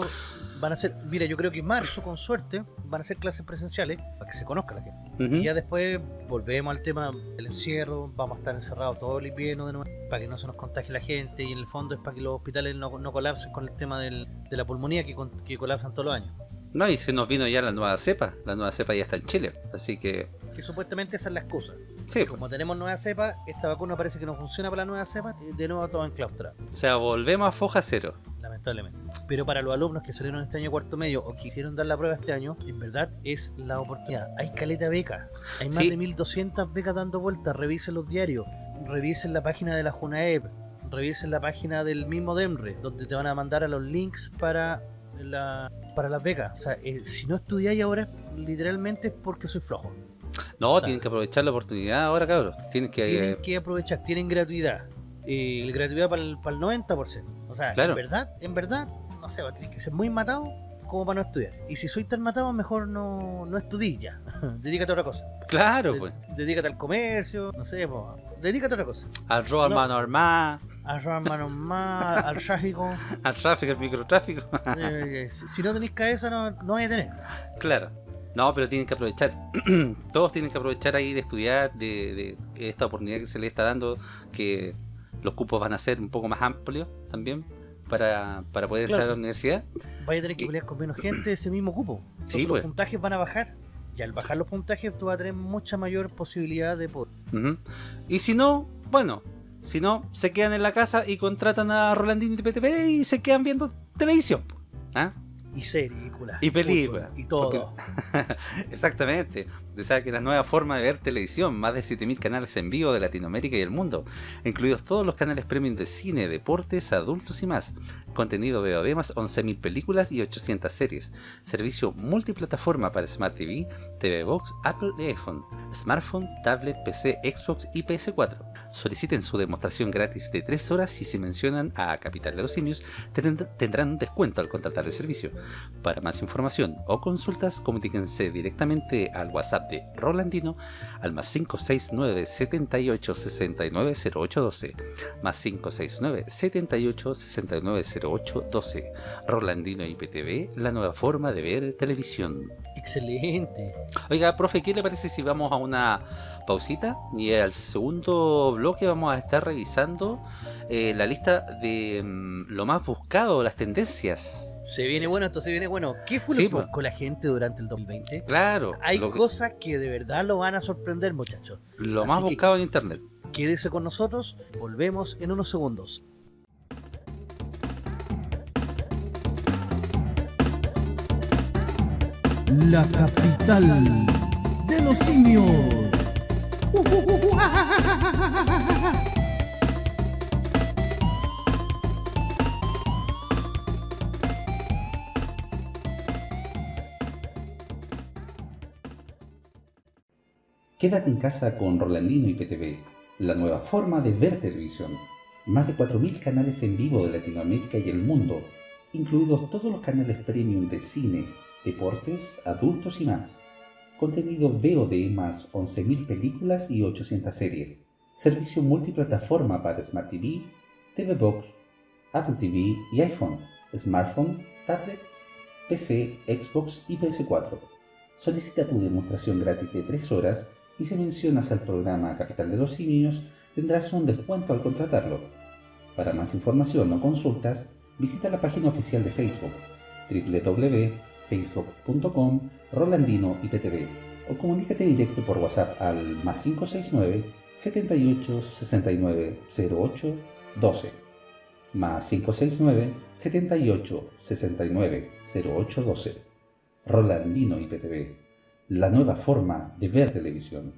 van a ser, mira, yo creo que en marzo, con suerte, van a ser clases presenciales para que se conozca la gente. Y ya después volvemos al tema del encierro, vamos a estar encerrados todo el invierno de nuevo, para que no se nos contagie la gente, y en el fondo es para que los hospitales no, no colapsen con el tema del- de la pulmonía que, con- que colapsan todos los años. No, y se nos vino ya la nueva cepa. La nueva cepa ya está en Chile. Así que... Que supuestamente esa es la excusa. Sí, pues. Como tenemos nueva cepa, esta vacuna parece que no funciona para la nueva cepa, y de nuevo todo enclaustrado. O sea, volvemos a foja cero. lamentablemente. Pero para los alumnos que salieron este año cuarto medio o quisieron dar la prueba este año, en verdad es la oportunidad. Hay caleta de becas, hay más Sí. de 1200 becas dando vueltas. Revisen los diarios, revisen la página de la Junaep, revisen la página del mismo DEMRE, donde te van a mandar a los links para la para las becas. O sea, eh, si no estudiáis ahora, literalmente es porque soy flojo. No, Claro. tienen que aprovechar la oportunidad ahora, cabros. Tienen que... Tienen eh, que aprovechar, tienen gratuidad. Eh, el gratuidad para el, para el 90%. O sea, Claro. en verdad, en verdad, no sé, tienes que ser muy matado como para no estudiar. Y si soy tan matado, mejor no, no estudies ya. dedícate a otra cosa. Claro, De- pues. Dedícate al comercio, no sé, po, dedícate a otra cosa. Arroba No. mano armada. Arramanos más, al tráfico. al tráfico, al microtráfico. Eh, si si no tenéis cabeza, no, no vais a tener. claro. No, pero tienen que aprovechar. Todos tienen que aprovechar ahí de estudiar, de, de esta oportunidad que se les está dando, que los cupos van a ser un poco más amplios también para, para poder entrar a la universidad. Vais a tener que pelear con menos gente ese mismo cupo. Sí, los pues. puntajes van a bajar. Y al bajar los puntajes, tú vas a tener mucha mayor posibilidad de poder. Y si no, bueno, si no, se quedan en la casa y contratan a Rolandino y PTP y se quedan viendo televisión. ¿Ah? Y películas. Y películas, Y todo. Exactamente. O sea que la nueva forma de ver televisión, más de 7000 canales en vivo de Latinoamérica y el mundo, incluidos todos los canales premium de cine, deportes, adultos y más. Contenido VOD más 11.000 películas y 800 series. Servicio multiplataforma para Smart TV, TV Box, Apple y iPhone, smartphone, tablet, PC, Xbox y PS4. Soliciten su demostración gratis de 3 horas y si mencionan a Capital de los Simios tendrán un descuento al contratar el servicio. Para más información o consultas, comuníquense directamente al WhatsApp de Rolandino al más 569 78 69 0812 más 569 78 69 0812 Rolandino IPTV, la nueva forma de ver televisión. Excelente. Oiga, profe, ¿qué le parece si vamos a una pausita? Y al segundo bloque vamos a estar revisando eh, la lista de mm, lo más buscado, las tendencias. Se viene bueno, esto se viene bueno. ¿Qué fue lo Sí, que po. buscó la gente durante el 2020? Claro, Hay que- cosas que de verdad lo van a sorprender, muchachos. lo así más que- buscado en internet. Quédese con nosotros, volvemos en unos segundos. la capital de los simios. Quédate en casa con Rolandino y PTV, la nueva forma de ver televisión. Más de 4.000 canales en vivo de Latinoamérica y el mundo, incluidos todos los canales premium de cine, deportes, adultos y más. Contenido VOD más 11.000 películas y 800 series. Servicio multiplataforma para Smart TV, TV Box, Apple TV y iPhone, smartphone, tablet, PC, Xbox y PS4. Solicita tu demostración gratis de 3 horas y si mencionas al programa Capital de los Simios tendrás un descuento al contratarlo. Para más información o consultas, visita la página oficial de Facebook www.facebook.com Rolandino IPTV o comunícate directo por WhatsApp al más 569 78 69 08 12 más 569 78 69 08 12 Rolandino IPTV, la nueva forma de ver televisión.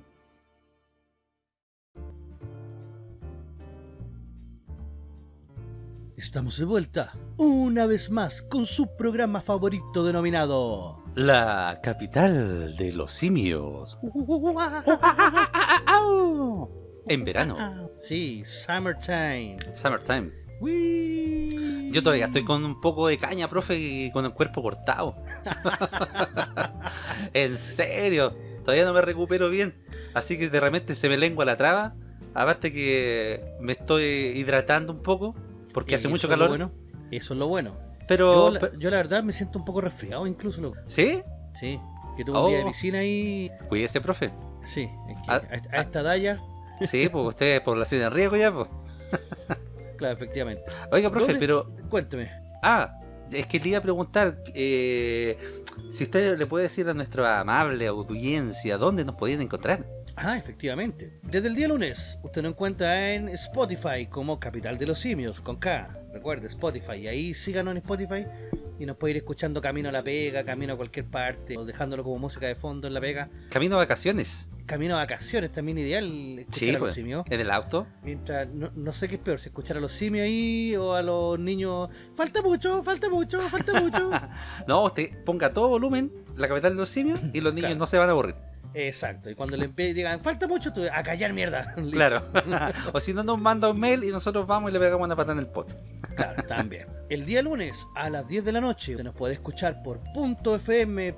Estamos de vuelta, una vez más, con su programa favorito denominado... La capital de los simios. En verano, Sí, Summertime. summertime. Yo todavía estoy con un poco de caña, profe, y con el cuerpo cortado. en serio, todavía no me recupero bien. Así que de repente se me lengua la traba. Aparte que me estoy hidratando un poco, porque hace mucho es lo calor. bueno, Eso es lo bueno. Pero, Yo la, pe- yo la verdad me siento un poco resfriado incluso. loco. ¿sí? Sí, que tuve un día de Oh. piscina y... Cuídese, profe. Sí, es que Ah, a, a esta talla, Sí, pues usted es población de riesgo ya, pues. claro, efectivamente. Oiga, profe, ¿Dónde- pero Cuénteme. Ah, es que le iba a preguntar eh, si usted le puede decir a nuestra amable audiencia dónde nos podían encontrar. Ah, efectivamente. Desde el día lunes, usted nos encuentra en Spotify como Capital de los Simios, con K. Recuerde, Spotify. Y ahí síganos en Spotify y nos puede ir escuchando camino a la pega, camino a cualquier parte, o dejándolo como música de fondo en la pega. Camino a vacaciones, Camino a vacaciones también ideal escuchar Sí, a los pues. simios. en el auto. Mientras, no, no sé qué es peor, si escuchar a los simios ahí o a los niños. Falta mucho, falta mucho, falta mucho. No, usted ponga todo volumen la capital de los simios y los niños Claro. no se van a aburrir. Exacto, y cuando le digan, falta mucho, tú a callar mierda. Claro. o si no, nos manda un mail y nosotros vamos y le pegamos una patada en el poto. Claro, también. El día lunes a las 10 de la noche se nos puede escuchar por .fm.cl,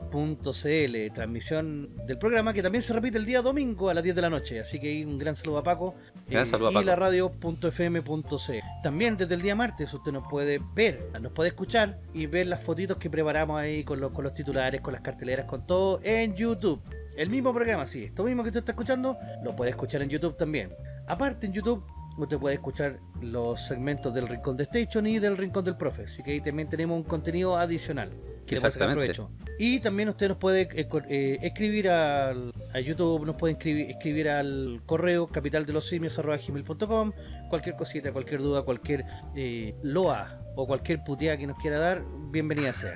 transmisión del programa que también se repite el día domingo a las 10 de la noche. Así que un gran saludo a Paco. eh, Gran saludo a y Paco. la radio.fm.cl. También desde el día martes usted nos puede ver, nos puede escuchar y ver las fotitos que preparamos ahí con los, con los titulares, con las carteleras, con todo en YouTube. El mismo programa, sí, esto mismo que usted está escuchando, lo puede escuchar en YouTube también. Aparte en YouTube usted puede escuchar los segmentos del Rincón de Station y del Rincón del Profe. Así que ahí también tenemos un contenido adicional. Que Exactamente. Y también usted nos puede eh, eh, escribir al, a YouTube, nos puede escribir, escribir al correo capitaldelosimios.com cualquier cosita, cualquier duda, cualquier eh, loa o cualquier puteada que nos quiera dar, bienvenida sea.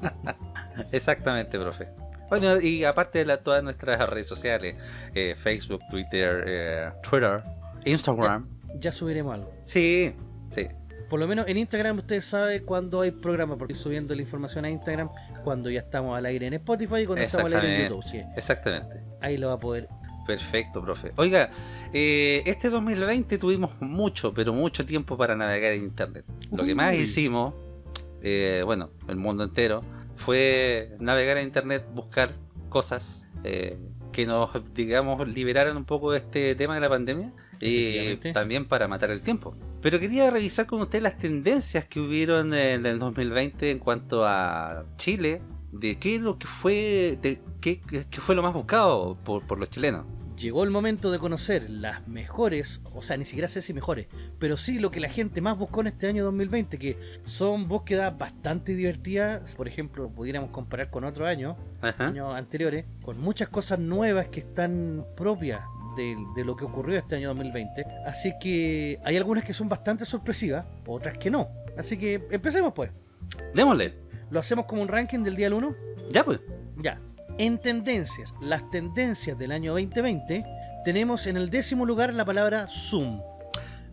Exactamente, profe. Bueno, y aparte de la- todas nuestras redes sociales, eh, Facebook, Twitter, eh, Twitter, Instagram. ya subiremos algo. Sí, sí. Por lo menos en Instagram usted sabe cuándo hay programa, porque subiendo la información a Instagram cuando ya estamos al aire en Spotify y cuando estamos al aire en YouTube. Sí, Exactamente. ahí lo va a poder. Perfecto, profe. Oiga, eh, este 2020 tuvimos mucho, pero mucho tiempo para navegar en Internet. Lo que más hicimos, eh, bueno, el mundo entero, fue navegar en Internet, buscar cosas eh, que nos, digamos, liberaran un poco de este tema de la pandemia y también para matar el tiempo. Pero quería revisar con usted las tendencias que hubieron en el 2020 en cuanto a Chile, de qué es lo que fue, de qué, qué fue lo más buscado por, por los chilenos. Llegó el momento de conocer las mejores, o sea, ni siquiera sé si mejores, pero sí lo que la gente más buscó en este año 2020, que son búsquedas bastante divertidas. Por ejemplo, pudiéramos comparar con otros años, Ajá. años anteriores, con muchas cosas nuevas que están propias de, de lo que ocurrió este año 2020. Así que hay algunas que son bastante sorpresivas, otras que no. Así que empecemos pues. Démosle. Lo hacemos como un ranking del día al 1. Ya pues. Ya. En tendencias, las tendencias del año 2020, tenemos en el décimo lugar la palabra Zoom.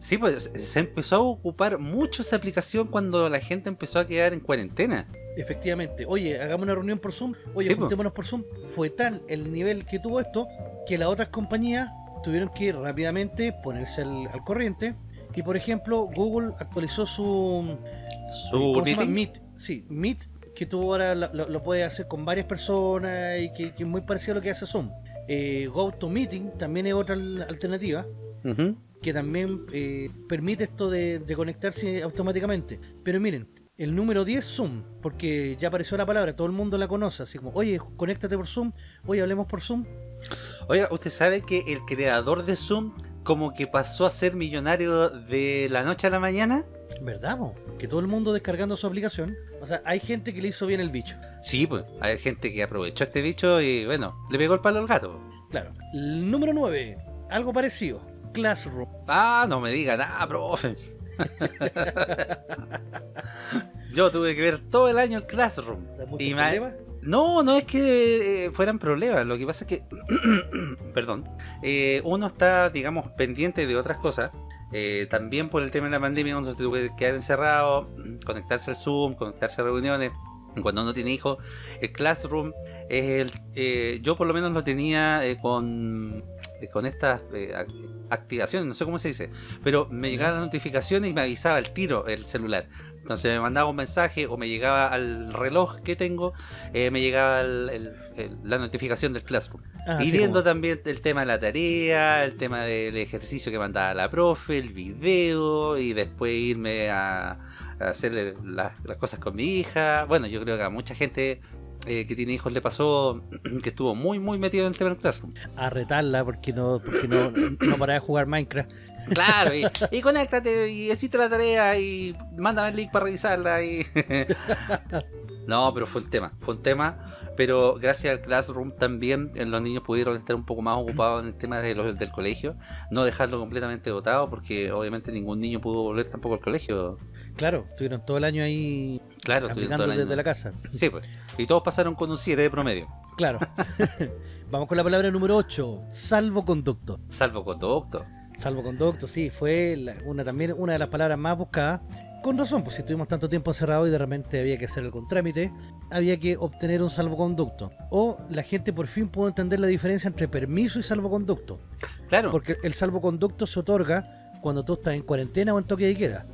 Sí, pues se empezó a ocupar mucho esa aplicación cuando la gente empezó a quedar en cuarentena. Efectivamente, oye, hagamos una reunión por Zoom, oye, Sí, po. juntémonos por Zoom. Fue tal el nivel que tuvo esto que las otras compañías tuvieron que rápidamente ponerse al, al corriente. Y por ejemplo, Google actualizó su, Su. Meet. Sí, Meet, que tú ahora lo, lo- puedes hacer con varias personas y que, que es muy parecido a lo que hace Zoom. Eh, GoToMeeting también es otra al- alternativa. Que también eh, permite esto de, de conectarse automáticamente. Pero miren, el número 10 Zoom, porque ya apareció la palabra, todo el mundo la conoce, así como, oye, conéctate por Zoom, oye, hablemos por Zoom. Oiga, ¿usted sabe que el creador de Zoom como que pasó a ser millonario de la noche a la mañana? ¿Verdad? po? Que todo el mundo descargando su aplicación. O sea, hay gente que le hizo bien el bicho. Sí, pues hay gente que aprovechó este bicho y bueno, le pegó el palo al gato. Claro. El número 9, algo parecido, Classroom. Ah, no me diga nada, profe. Yo tuve que ver todo el año el Classroom. ¿Da mucho Y ma- problema? No, no es que eh, fueran problemas, lo que pasa es que, perdón, eh, uno está, digamos, pendiente de otras cosas. Eh, también por el tema de la pandemia uno se tuvo que quedar encerrado, conectarse al Zoom, conectarse a reuniones. Cuando uno tiene hijos, el Classroom, eh, yo por lo menos lo tenía eh, con, eh, con estas eh, ac- activaciones, no sé cómo se dice, pero me llegaban las notificaciones y me avisaba el tiro el celular. Entonces me mandaba un mensaje o me llegaba al reloj que tengo me llegaba el- el- el- la notificación del Classroom. Ah, y viendo como- también el tema de la tarea, el tema del ejercicio que mandaba la profe, el video, y después irme a, a hacer las, las cosas con mi hija. Bueno, yo creo que a mucha gente eh, que tiene hijos le pasó que estuvo muy, muy metido en el tema del Classroom. a retarla porque no, porque no, no paraba de jugar Minecraft. Claro, y, y conéctate y hiciste la tarea y mándame el link para revisarla. Y... no, pero fue un tema, fue un tema. Pero gracias al Classroom también los niños pudieron estar un poco más ocupados en el tema de los- del colegio. No dejarlo completamente dotado porque obviamente ningún niño pudo volver tampoco al colegio. Claro, estuvieron todo el año ahí Claro, aplicando el año. desde la casa. Sí, pues. Y todos pasaron con un 7 de promedio. Claro. Vamos con la palabra número 8, salvoconducto. Salvo conducto. Salvoconducto, sí, fue la- una también una de las palabras más buscadas con razón, pues si estuvimos tanto tiempo encerrados y de repente había que hacer algún trámite, había que obtener un salvoconducto. O la gente por fin pudo entender la diferencia entre permiso y salvoconducto. Claro. Porque el salvoconducto se otorga cuando tú estás en cuarentena o en toque de queda.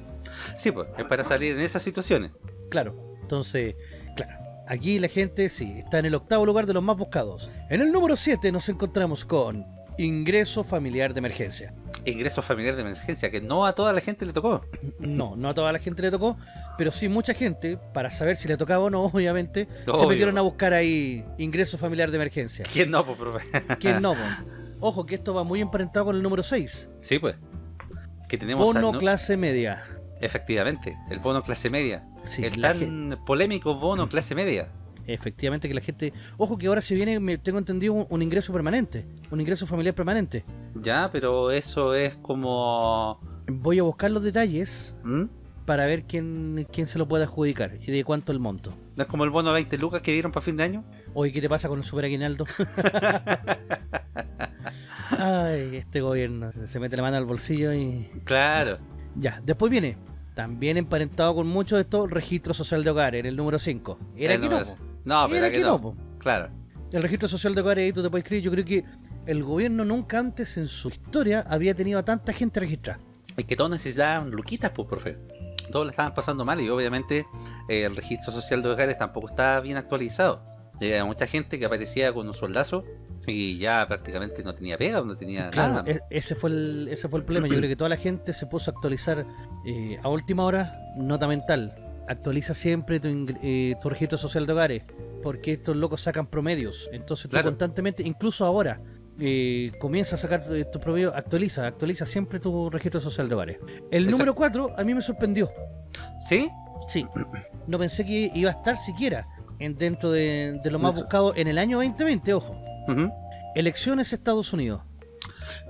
Sí, pues, es para salir en esas situaciones. Claro, entonces, claro. Aquí la gente, sí, está en el octavo lugar de los más buscados. En el número 7 nos encontramos con ingreso familiar de emergencia. Ingreso familiar de emergencia, que no a toda la gente le tocó. No, no a toda la gente le tocó, pero sí mucha gente, para saber si le tocaba o no, obviamente, se metieron a buscar ahí ingreso familiar de emergencia. ¿Quién no, pues, profe? ¿Quién no? po? Ojo que esto va muy emparentado con el número 6. Sí, pues. Que tenemos Bono al- ¿no? clase media. Efectivamente, el bono clase media. Sí, el tan polémico bono clase media. Efectivamente que la gente... Ojo que ahora se viene, me tengo entendido, un, un ingreso permanente. Un ingreso familiar permanente. Ya, pero eso es como... Voy a buscar los detalles ¿Mm? para ver quién, quién se lo puede adjudicar y de cuánto el monto. ¿No es como el bono 20 lucas que dieron para fin de año? Oye, ¿qué te pasa con el super aguinaldo? Ay, este gobierno se mete la mano al bolsillo y... Claro. Ya, después viene, también emparentado con mucho de esto, registro social de hogares, en el número 5. Era El que no, número-. No, pero Era que que no. Claro. El registro social de hogares, ahí tú te puedes escribir, yo creo que el gobierno nunca antes en su historia había tenido a tanta gente registrada. Es que todos necesitaban luquitas, pues, profe. Todos la estaban pasando mal y obviamente eh, el registro social de hogares tampoco estaba bien actualizado. Había mucha gente que aparecía con un soldazo y ya prácticamente no tenía pega, no tenía Claro, nada. e- ese fue el, ese fue el problema. Yo creo que toda la gente se puso a actualizar eh, a última hora, nota mental. Actualiza siempre tu, eh, tu registro social de hogares, porque estos locos sacan promedios. Entonces tú Claro. constantemente, incluso ahora, eh, comienza a sacar eh, tu promedio, actualiza, actualiza siempre tu registro social de hogares. El Exacto. número 4 a mí me sorprendió. ¿Sí? Sí, no pensé que iba a estar siquiera en, dentro de, de lo más buscado en el año 2020, ojo. Elecciones Estados Unidos.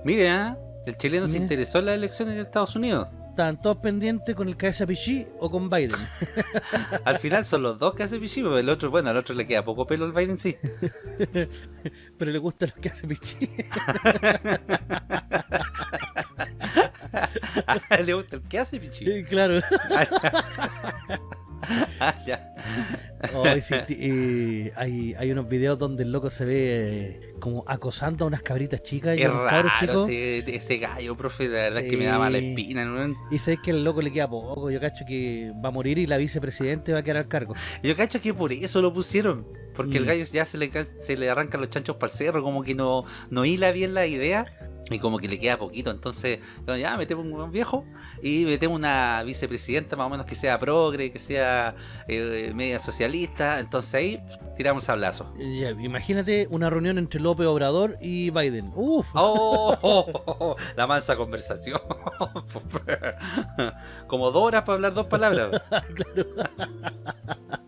Mire, ¿ah? el chileno se interesó en las elecciones de Estados Unidos. Estaban todos pendientes con el KSPG o con Biden. Al final son los dos que hace Pichi, pero el otro, bueno, al otro le queda poco pelo al Biden, sí. Pero le gusta lo que hace él le gusta el que hace Pichi. Sí, claro. Ah, ya. Sí, eh, hay, hay unos videos donde el loco se ve eh, como acosando a unas cabritas chicas y Es raro chicos. ese, ese gallo, profe, la verdad es que me da mala Sí. espina. ¿no? Y sabes que el loco le queda poco. Yo cacho que va a morir y la vicepresidente va a quedar al cargo. Yo cacho que por eso lo pusieron. Porque el Mm. gallo ya se le, se le arrancan los chanchos para el cerro, como que no, no hila bien la idea. Y como que le queda poquito, entonces ya metemos un viejo y metemos una vicepresidenta más o menos que sea progre, que sea eh, media socialista, entonces ahí tiramos sablazo. Ya, imagínate una reunión entre López Obrador y Biden. Uf. ¡Oh! oh, la mansa conversación. Como dos horas para hablar dos palabras.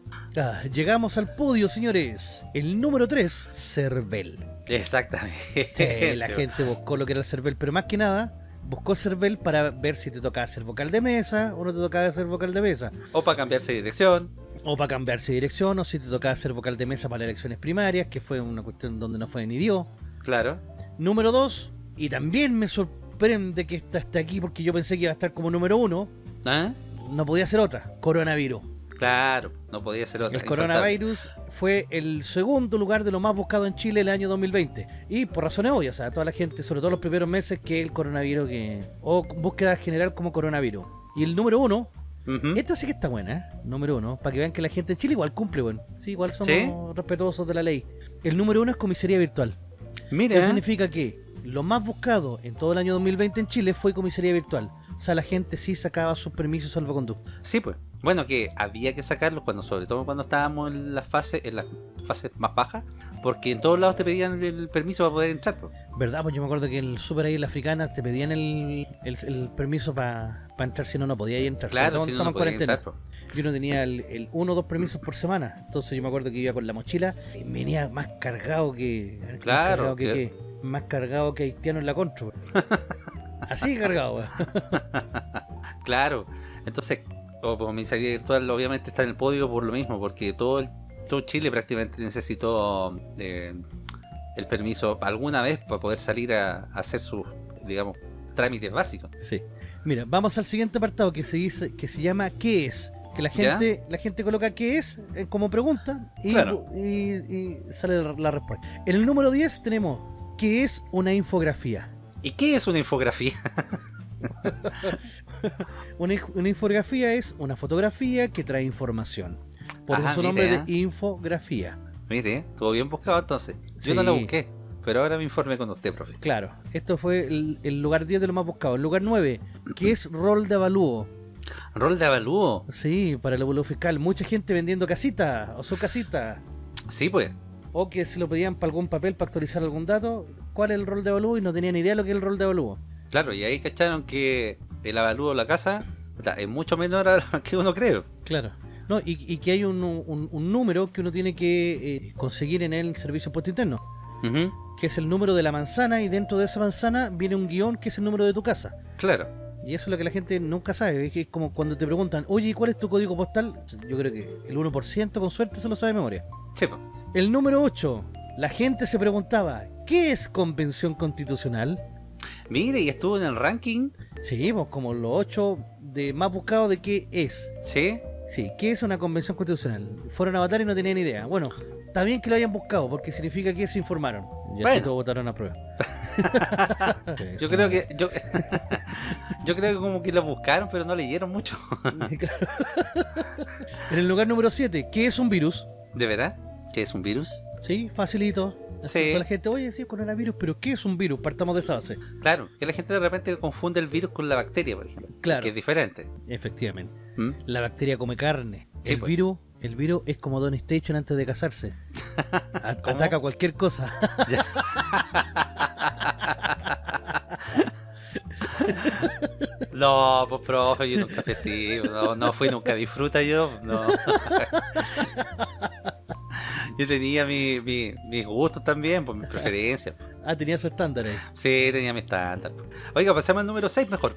Llegamos al podio, señores. El número 3, Cervel. Exactamente. Sí, la gente buscó lo que era el CERVEL, pero más que nada buscó CERVEL para ver si te tocaba ser vocal de mesa o no te tocaba ser vocal de mesa. O para cambiarse de dirección. O para cambiarse de dirección, o si te tocaba ser vocal de mesa para las elecciones primarias, que fue una cuestión donde no fue ni dio. Claro. Número 2, y también me sorprende que esta esté aquí porque yo pensé que iba a estar como número 1, ¿Ah? no podía ser otra, coronavirus. Claro, no podía ser otra. El coronavirus fue el segundo lugar de lo más buscado en Chile el año 2020. Y por razones obvias, o sea, toda la gente, sobre todo los primeros meses, que el coronavirus que. o búsqueda general como coronavirus. Y el número uno, Ujú. esta sí que está buena, ¿eh? Número uno, para que vean que la gente en Chile igual cumple, bueno. Sí, igual somos ¿Sí? respetuosos de la ley. El número uno es comisaría virtual. Eso Mira, significa que lo más buscado en todo el año 2020 en Chile fue comisaría virtual. O sea, la gente sí sacaba sus permisos salvoconducto. sí, pues. Bueno, que había que sacarlos cuando, sobre todo cuando estábamos en las fases, en las fases más bajas, porque en todos lados te pedían el permiso para poder entrar. pues. ¿Verdad? Pues yo me acuerdo que en el super ahí la africana te pedían el, el, el permiso para entrar, si no, no podía entrar. Claro, si no, no en entrar. pues. Yo no tenía el, el uno o dos permisos por semana. Entonces yo me acuerdo que iba con la mochila y venía más cargado que. más Claro, cargado que, más cargado que haitiano en la contra. Así cargado. Claro, entonces, o comisaría virtual obviamente está en el podio por lo mismo, porque todo, el- todo Chile prácticamente necesitó eh, el permiso alguna vez para poder salir a, a hacer sus, digamos, trámites básicos. Sí. Mira, vamos al siguiente apartado que se dice que se llama ¿qué es? Que la ¿Ya? gente la gente coloca ¿qué es? eh, como pregunta y, Claro. y- y sale la, la respuesta. En el número 10 tenemos ¿qué es una infografía? ¿Y qué es una infografía? Una, inf- una infografía es una fotografía que trae información. Por Ajá, eso su nombre mire, de infografía. Mire, estuvo bien buscado entonces. Yo no lo busqué, pero ahora me informé con usted, profe. Claro, esto fue el, el lugar 10 de lo más buscado. El lugar 9, ¿qué es rol de avalúo? Rol de avalúo. Sí, para el avalúo fiscal. Mucha gente vendiendo casita o su casita. Sí, pues. O que se lo pedían para algún papel para actualizar algún dato. ¿Cuál es el rol de avalúo? Y no tenían idea de lo que es el rol de avalúo. Claro, y ahí cacharon que el avalúo de la casa puta, es mucho menor a lo que uno cree. Claro. No, y, y que hay un, un- un número que uno tiene que eh, conseguir en el servicio de impuesto interno. Que es el número de la manzana y dentro de esa manzana viene un guion que es el número de tu casa. Claro. Y eso es lo que la gente nunca sabe. Es como cuando te preguntan, oye, ¿y ¿cuál es tu código postal? Yo creo que el 1% con suerte se lo sabe de memoria. Sí. El número 8. La gente se preguntaba, ¿qué es convención constitucional? Mire, y estuvo en el ranking. Sí, pues como los 8 de más buscados de qué es. Sí. Sí, ¿qué es una convención constitucional? Fueron a votar y no tenían idea. Bueno, está bien que lo hayan buscado porque significa que se informaron. Y Bueno. todos votaron a prueba. Yo creo que. Yo, yo creo que como que lo buscaron, pero no leyeron mucho. Claro. en el lugar número 7, ¿qué es un virus? ¿De verdad? ¿Qué es un virus? Sí, facilito. Así Sí. la gente, oye, sí, coronavirus, pero ¿qué es un virus? Partamos de esa base. Claro, que la gente de repente confunde el virus con la bacteria, por ejemplo. Claro. Que es diferente. Efectivamente. ¿Mm? La bacteria come carne. Sí, el pues. virus, el virus es como Don Station antes de casarse. A- ¿Cómo? Ataca cualquier cosa. No, pues profe, yo nunca sí, no, no fui nunca disfruta yo, no. Yo tenía mi, mi- mis gustos también, pues mis preferencias. ah, tenía su estándar ahí. Sí, tenía mi estándar. pues. Oiga, pasamos al número 6 mejor.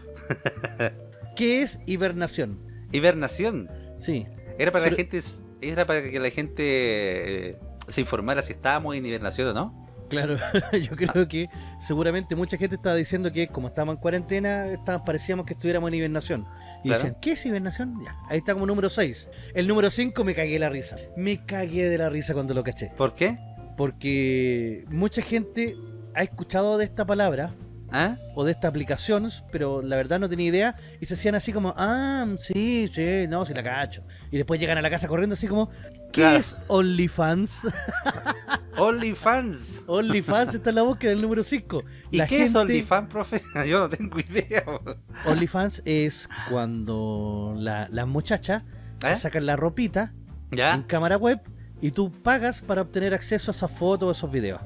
¿Qué es hibernación? Hibernación. Sí. Era para la gente, era para que la gente eh, se informara si estábamos en hibernación o no. Claro, yo creo que seguramente mucha gente estaba diciendo que como estábamos en cuarentena, estábamos, parecíamos que estuviéramos en hibernación. Y Claro. decían, ¿qué es hibernación? Ya, ahí está como número 6. El número 5 me cagué la risa. Me cagué de la risa cuando lo caché. ¿Por qué? Porque mucha gente ha escuchado de esta palabra ¿Ah? o de esta aplicación, pero la verdad no tenía idea y se hacían así como, ah, sí, sí, no, sí la cacho. Y después llegan a la casa corriendo así como, ¿qué Claro. es OnlyFans? OnlyFans. OnlyFans está en la búsqueda del número 5. ¿Y qué es OnlyFans, profe? Yo no tengo idea. OnlyFans es cuando la- las muchachas ¿Eh? sacan la ropita en cámara web y tú pagas para obtener acceso a esas fotos o esos videos.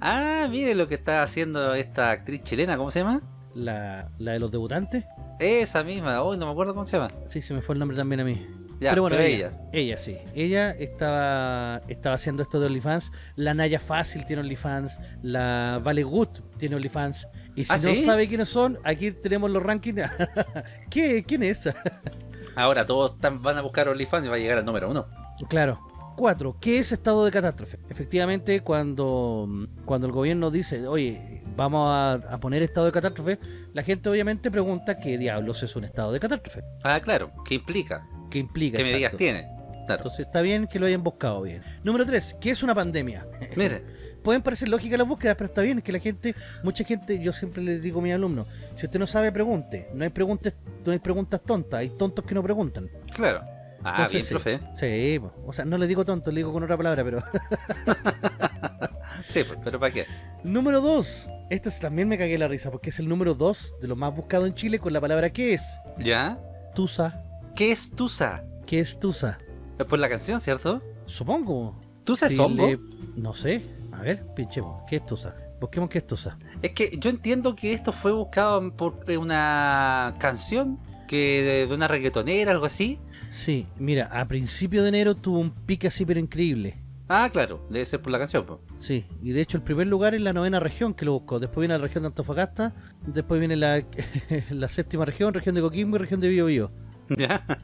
Ah, mire lo que está haciendo esta actriz chilena, ¿cómo se llama? La, la de los debutantes, Esa misma, hoy no me acuerdo cómo se llama. sí, se me fue el nombre también a mí. Ya, pero bueno, pero ella, ella. ella sí. Ella estaba, estaba haciendo esto de OnlyFans. La Naya Fácil tiene OnlyFans. La Vale Good tiene OnlyFans. Y si ¿Ah, no sí? sabe quiénes son, aquí tenemos los rankings. ¿Qué? ¿Quién es? Ahora todos están- van a buscar OnlyFans y va a llegar al número uno. claro. Cuatro, ¿qué es estado de catástrofe? Efectivamente, cuando, cuando el gobierno dice, oye, vamos a, a poner estado de catástrofe, la gente obviamente pregunta qué diablos es un estado de catástrofe. Ah, claro, ¿qué implica? ¿Qué implica? ¿Qué medidas tiene? Claro. Entonces está bien que lo hayan buscado bien. Número 3, ¿qué es una pandemia? Mire, Pueden parecer lógicas las búsquedas, pero está bien que la gente, mucha gente, yo siempre les digo a mis alumnos, si usted no sabe, pregunte. No hay preguntas, no hay preguntas tontas, hay tontos que no preguntan. claro. Ah, Entonces, bien, sí. profe. Sí, po. o sea, no le digo tonto, le digo con otra palabra, pero... Sí, pero ¿para qué? número 2, esto es- también me cagué la risa, porque es el número 2 de lo más buscado en Chile con la palabra ¿qué es? ¿Ya? Tusa. ¿Qué es Tusa? ¿Qué es Tusa? Es por la canción, ¿cierto? Supongo. ¿Tusa es hongo? le- No sé. A ver, pinchemos. ¿Qué es Tusa? Busquemos qué es Tusa. Es que yo entiendo que esto fue buscado por eh, una canción que de una reggaetonera, algo así. Sí, mira, a principio de enero tuvo un pique así pero increíble. Ah, claro, debe ser por la canción. po. Sí, y de hecho el primer lugar es la novena región que lo buscó. Después viene la región de Antofagasta, después viene la, la séptima región, región de Coquimbo y región de Biobío. ¿Ya?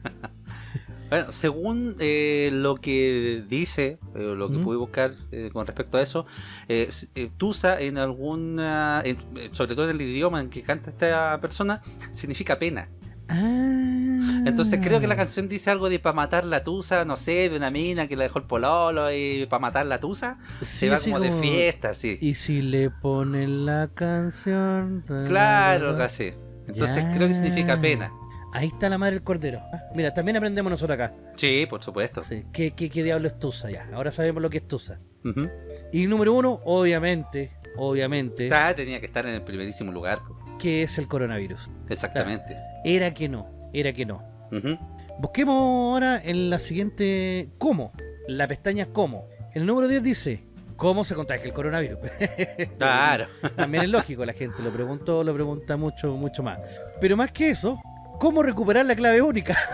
Bueno, según eh, lo que dice, eh, lo que ¿Mm? pude buscar eh, con respecto a eso, eh, eh, Tusa en alguna, en- sobre todo en el idioma en que canta esta persona, significa pena. Ah. Entonces creo que la canción dice algo de para matar la Tusa, no sé, de una mina que la dejó el pololo y para matar la Tusa, Sí, se va como de fiesta, así. Y si le ponen la canción. Claro, así. Entonces Ya. creo que significa pena. Ahí está la madre del cordero. Ah, Mira, también aprendemos nosotros acá. Sí, por supuesto. Sí. ¿Qué, qué, qué diablo es Tusa ya? Ahora sabemos lo que es Tusa. Ujú. Y número uno, obviamente, obviamente, tenía que estar en el primerísimo lugar. que es el coronavirus. Exactamente. Era que no, era que no. Busquemos ahora en la siguiente ¿Cómo? La pestaña ¿Cómo? El número 10 dice ¿Cómo se contagia el coronavirus? Claro. También es lógico, la gente lo preguntó, lo pregunta mucho, mucho más. Pero más que eso, ¿cómo recuperar la clave única?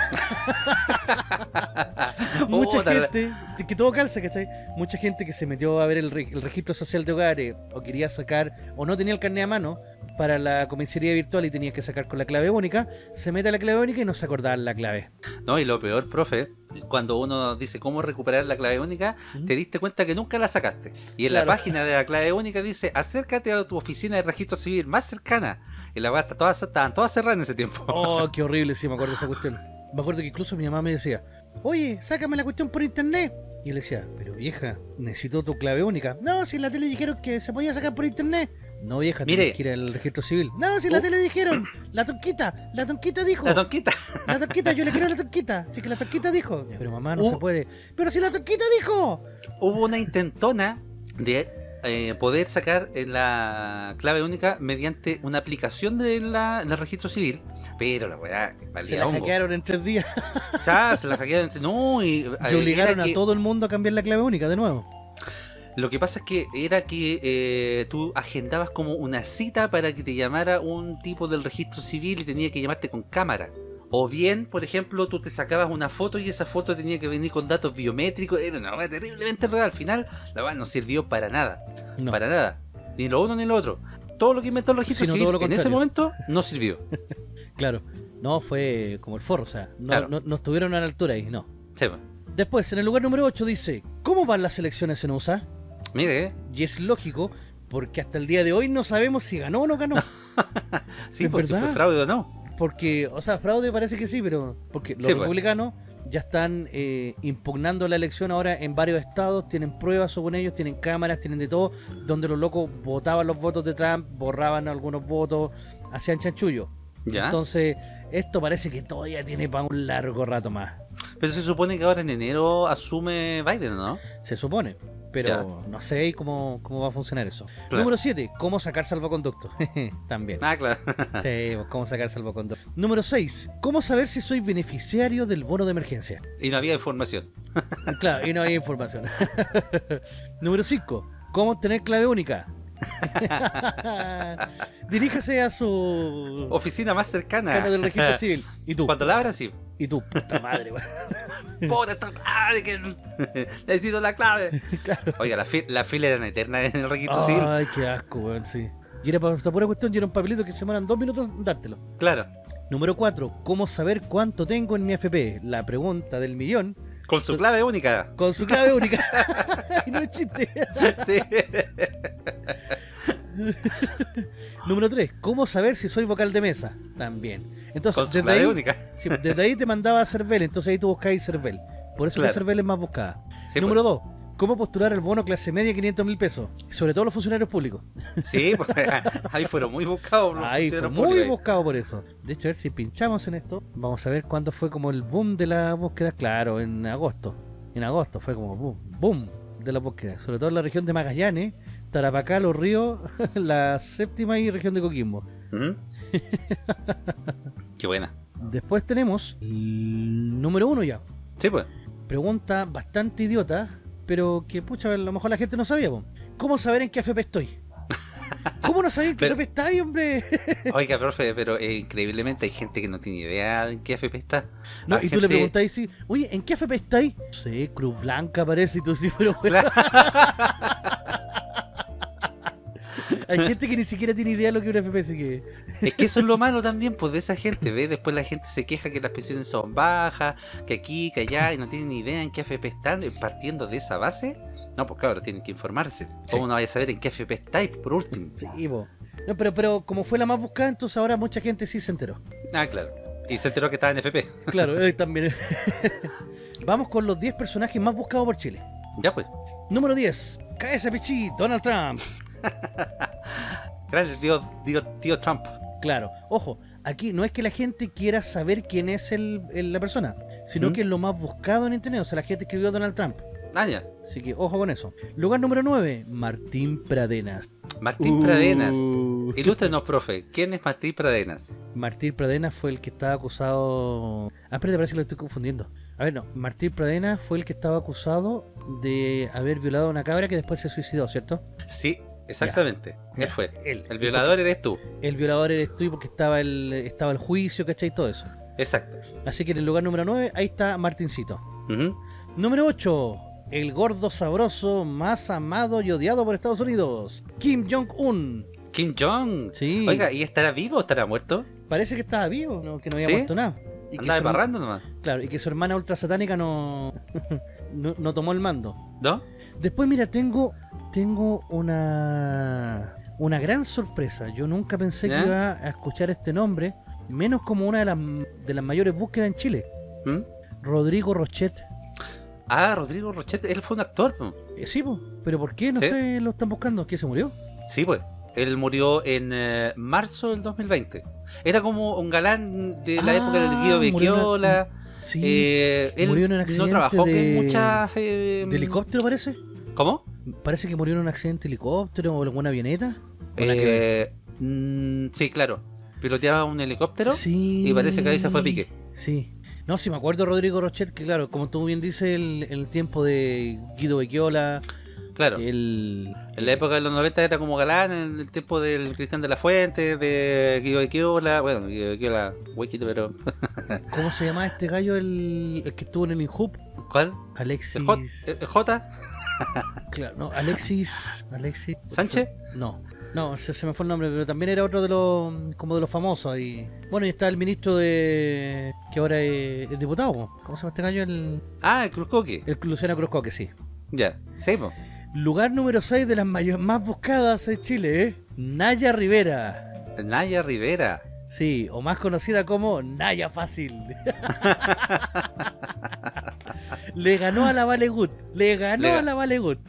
Mucha gente, que todo calza, ¿cachai? Mucha gente que se metió a ver el, el registro social de hogares o quería sacar o no tenía el carnet a mano para la comisaría virtual y tenía que sacar con la clave única, se mete a la clave única y no se acordaban la clave. No, y lo peor, profe, cuando uno dice cómo recuperar la clave única, te diste cuenta que nunca la sacaste. Y en Claro. la página de la clave única dice, acércate a tu oficina de registro civil más cercana. Y la está todas, estaban todas cerradas en ese tiempo. Oh, qué horrible, sí, me acuerdo de esa cuestión. Me acuerdo que incluso mi mamá me decía, oye, sácame la cuestión por internet. Y yo le decía, pero vieja, necesito tu clave única. No, si en la tele dijeron que se podía sacar por internet. No, vieja, Mire. tienes que ir al registro civil. No, si en la tele dijeron, la tonquita, la tonquita dijo. La tonquita. La tonquita, yo le quiero a la tonquita. Así que la tonquita dijo. Pero mamá, no Uh. se puede. Pero si la tonquita dijo. Hubo una intentona de eh, poder sacar eh, la clave única mediante una aplicación de la- del registro civil, pero la weá Se valía la hongo. hackearon en tres días. O sea, se la hackearon. entre- No, y, eh, Y obligaron era a que- todo el mundo a cambiar la clave única de nuevo. Lo que pasa es que era que eh, tú agendabas como una cita para que te llamara un tipo del registro civil y tenía que llamarte con cámara. O bien, por ejemplo, tú te sacabas una foto y esa foto tenía que venir con datos biométricos. Era una cosa terriblemente real. Al final, la verdad no sirvió para nada. No. Para nada. Ni lo uno ni lo otro. Todo lo que inventó el registro Sino civil en ese momento no sirvió. Claro. No, fue como el forro, o sea, no, Claro. no, no estuvieron a la altura ahí, no. Sí. Después, en el lugar número 8 dice, ¿cómo van las elecciones en USA? Mire. Y es lógico, porque hasta el día de hoy no sabemos si ganó o no ganó. Sí, Es pues si fue fraude o no. Porque, o sea, fraude parece que sí, pero porque los Sí, pues. republicanos ya están eh, impugnando la elección ahora en varios estados, tienen pruebas según ellos, tienen cámaras, tienen de todo, donde los locos votaban los votos de Trump, borraban algunos votos, hacían chanchullo. Ya. Entonces, esto parece que todavía tiene para un largo rato más. Pero se supone que ahora en enero asume Biden, ¿no? Se supone. Pero Ya. no sé cómo, cómo va a funcionar eso. Claro. Número 7. Cómo sacar salvoconducto. También. Ah, claro. Sí, pues, cómo sacar salvoconducto. Número 6. Cómo saber si soy beneficiario del bono de emergencia. y no había información. Claro, y no hay información. Número 5. Cómo obtener clave única. Diríjase a su Oficina más cercana. del registro civil. Y tú. Cuando la abran, sí. Y tú, puta madre. Puta, esta madre que necesito la clave. Claro. Oiga, la, fi- la fila era eterna en el registro civil. Ay, qué asco, weón, sí. Y era para esta pura cuestión, y era un papelito que se demoran dos minutos dártelo. Claro. Número 4. ¿Cómo saber cuánto tengo en mi FP? La pregunta del millón. Con su clave única. Con su clave única. no es chiste. Sí. Número 3. ¿Cómo saber si soy vocal de mesa? También. Entonces, desde ahí, única. sí, desde ahí te mandaba a Cervel, entonces ahí tú buscáis Cervel. Por eso Claro. que Cervel es más buscada. Sí, Número 2. ¿Cómo postular el bono clase media 500 mil pesos? Sobre todo los funcionarios públicos. pues, sí, pues, ahí fueron muy buscados los Ahí fue muy públicos. buscado por eso. De hecho, a ver si pinchamos en esto. Vamos a ver cuándo fue como el boom de la búsqueda. Claro, en agosto. En agosto fue como boom, boom de la búsqueda. Sobre todo en la región de Magallanes, Tarapacá, Los Ríos, la séptima y región de Coquimbo. Qué buena. Después tenemos el número uno ya. Sí, pues. Pregunta bastante idiota, pero que pucha, a lo mejor la gente no sabía. po. ¿Cómo saber en qué FP estoy? ¿Cómo no sabía en qué Pero- FP está ahí, hombre? Oiga, profe, pero eh, increíblemente hay gente que no tiene idea en qué FP está. No, La y tú le gente- preguntáis, sí, oye, ¿en qué FP estáis? No sé, Cruz Blanca parece, y tú sí, pero bueno. Hay gente que ni siquiera tiene idea de lo que es un FPS. Que... Es que eso es lo malo también, pues de esa gente, ¿ves? Después la gente se queja que las pensiones son bajas, que aquí, que allá, y no tienen ni idea en qué FP están, eh, partiendo de esa base. No, pues claro, tienen que informarse. ¿Cómo Sí. no vaya a saber en qué FP estáis, por último? Sí, po. No, pero, pero como fue la más buscada, entonces ahora mucha gente sí se enteró. Ah, claro. Y se enteró que estaba en FP. Claro, eh, también. Vamos con los 10 personajes más buscados por Chile. Ya pues. Número 10. KSPC, Donald Trump. Gracias, tío, tío, tío Trump. Claro, ojo, aquí no es que la gente quiera saber quién es el, el- la persona, sino ¿Mm? que es lo más buscado en internet. O sea, la gente escribió Donald Trump. Ah, ya. Así que ojo con eso. Lugar número 9, Martín Pradenas. Martín Uh. Pradenas. Ilústrenos, profe. ¿Quién es Martín Pradenas? Martín Pradenas fue el que estaba acusado. Ah, espérate, parece que lo estoy confundiendo. A ver, no. Martín Pradenas fue el que estaba acusado de haber violado a una cabra que después se suicidó, ¿cierto? Sí, exactamente. Ya. Él fue. Él. El violador eres tú. El violador eres tú y porque estaba el, estaba el juicio, ¿cachai? Y todo eso. Exacto. Así que en el lugar número 9, ahí está Martincito. Número 8. El gordo sabroso más amado y odiado por Estados Unidos. Kim Jong-un. Kim Jong. Sí. Oiga, ¿y estará vivo o estará muerto? Parece que estaba vivo, ¿no? que no había ¿Sí? muerto nada. Y Andaba barrando nomás. Claro, y que su hermana ultra satánica no, no, no tomó el mando. ¿No? Después, mira, tengo tengo una una gran sorpresa. Yo nunca pensé ¿Ya? que iba a escuchar este nombre, menos como una de las, de las mayores búsquedas en Chile. ¿Mm? Rodrigo Rochet. Ah, Rodrigo Rochette, él fue un actor. Eh, sí, po, pero ¿por qué? No ¿Sí? sé, lo están buscando. ¿Qué se murió? Sí, pues. Él murió en eh, marzo del 2020. Era como un galán de la Ah, época del Guido una- Becchiola. Sí. Eh, él Murió en un no accidente trabajó de- en muchas... eh, ¿De helicóptero parece? ¿Cómo? Parece que murió en un accidente de helicóptero o alguna avioneta. Eh, mm, sí, claro. Piloteaba un helicóptero Sí. y parece que ahí se fue a pique. Sí. No, sí me acuerdo Rodrigo Rochet, que claro, como tú bien dices, el, el tiempo de Guido Becchiola, Claro. el... En la época de los 90 era como galán, en el tiempo del Cristian de la Fuente, de Guido Becchiola, bueno, Guido Becchiola, huequito, pero... ¿Cómo se llama este gallo, el, el que estuvo en el Inhub? ¿Cuál? Alexis... ¿El J? ¿El J? Claro, no, Alexis... Alexis... ¿Sánchez? No, no, se, se me fue el nombre, pero también era otro de los, como de los famosos. Y, bueno, y está el ministro de... que ahora es, diputado. ¿cómo se llama este gallo? El, Ah, el Cruzcoque. el Luciano Cruzco, que sí. Ya, po. Lugar número 6 de las más buscadas en Chile, ¿eh? Naya Rivera. Naya Rivera. Sí, o más conocida como Naya Fácil. le ganó a la Valegut. Le ganó Le- a la Valegut.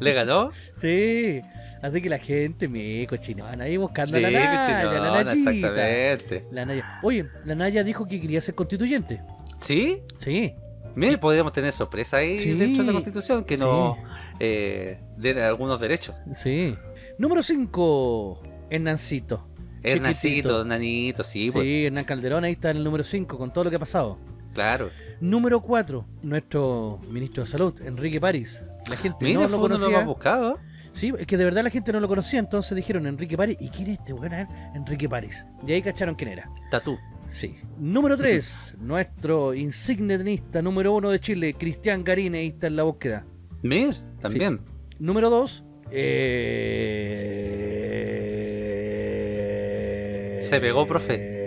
¿Le ganó? Sí. Así que la gente me cochinona ahí buscando Sí, a la Naya, la cochinona, Nayita. exactamente. La Naya. Oye, la Naya dijo que quería ser constituyente. ¿Sí? Sí. Mire, podríamos tener sorpresa ahí Sí. dentro de la Constitución que Sí. nos eh, den algunos derechos. Sí. Número 5. Hernancito. Hernancito. Nanito, sí, pues, Sí, Hernán Calderón ahí está en el número 5 con todo lo que ha pasado. Claro. Número 4, nuestro ministro de Salud, Enrique París. La gente Mira, no fue lo conocía. más buscados. Sí, es que de verdad la gente no lo conocía, entonces dijeron Enrique París. ¿Y quién es este weón? Enrique París. Y ahí cacharon quién era. Tatú. Sí. Número 3, nuestro insigne tenista número 1 de Chile, Cristian Garín, ahí está en la búsqueda. Mir, también. Número 2, eh... Se pegó, profe.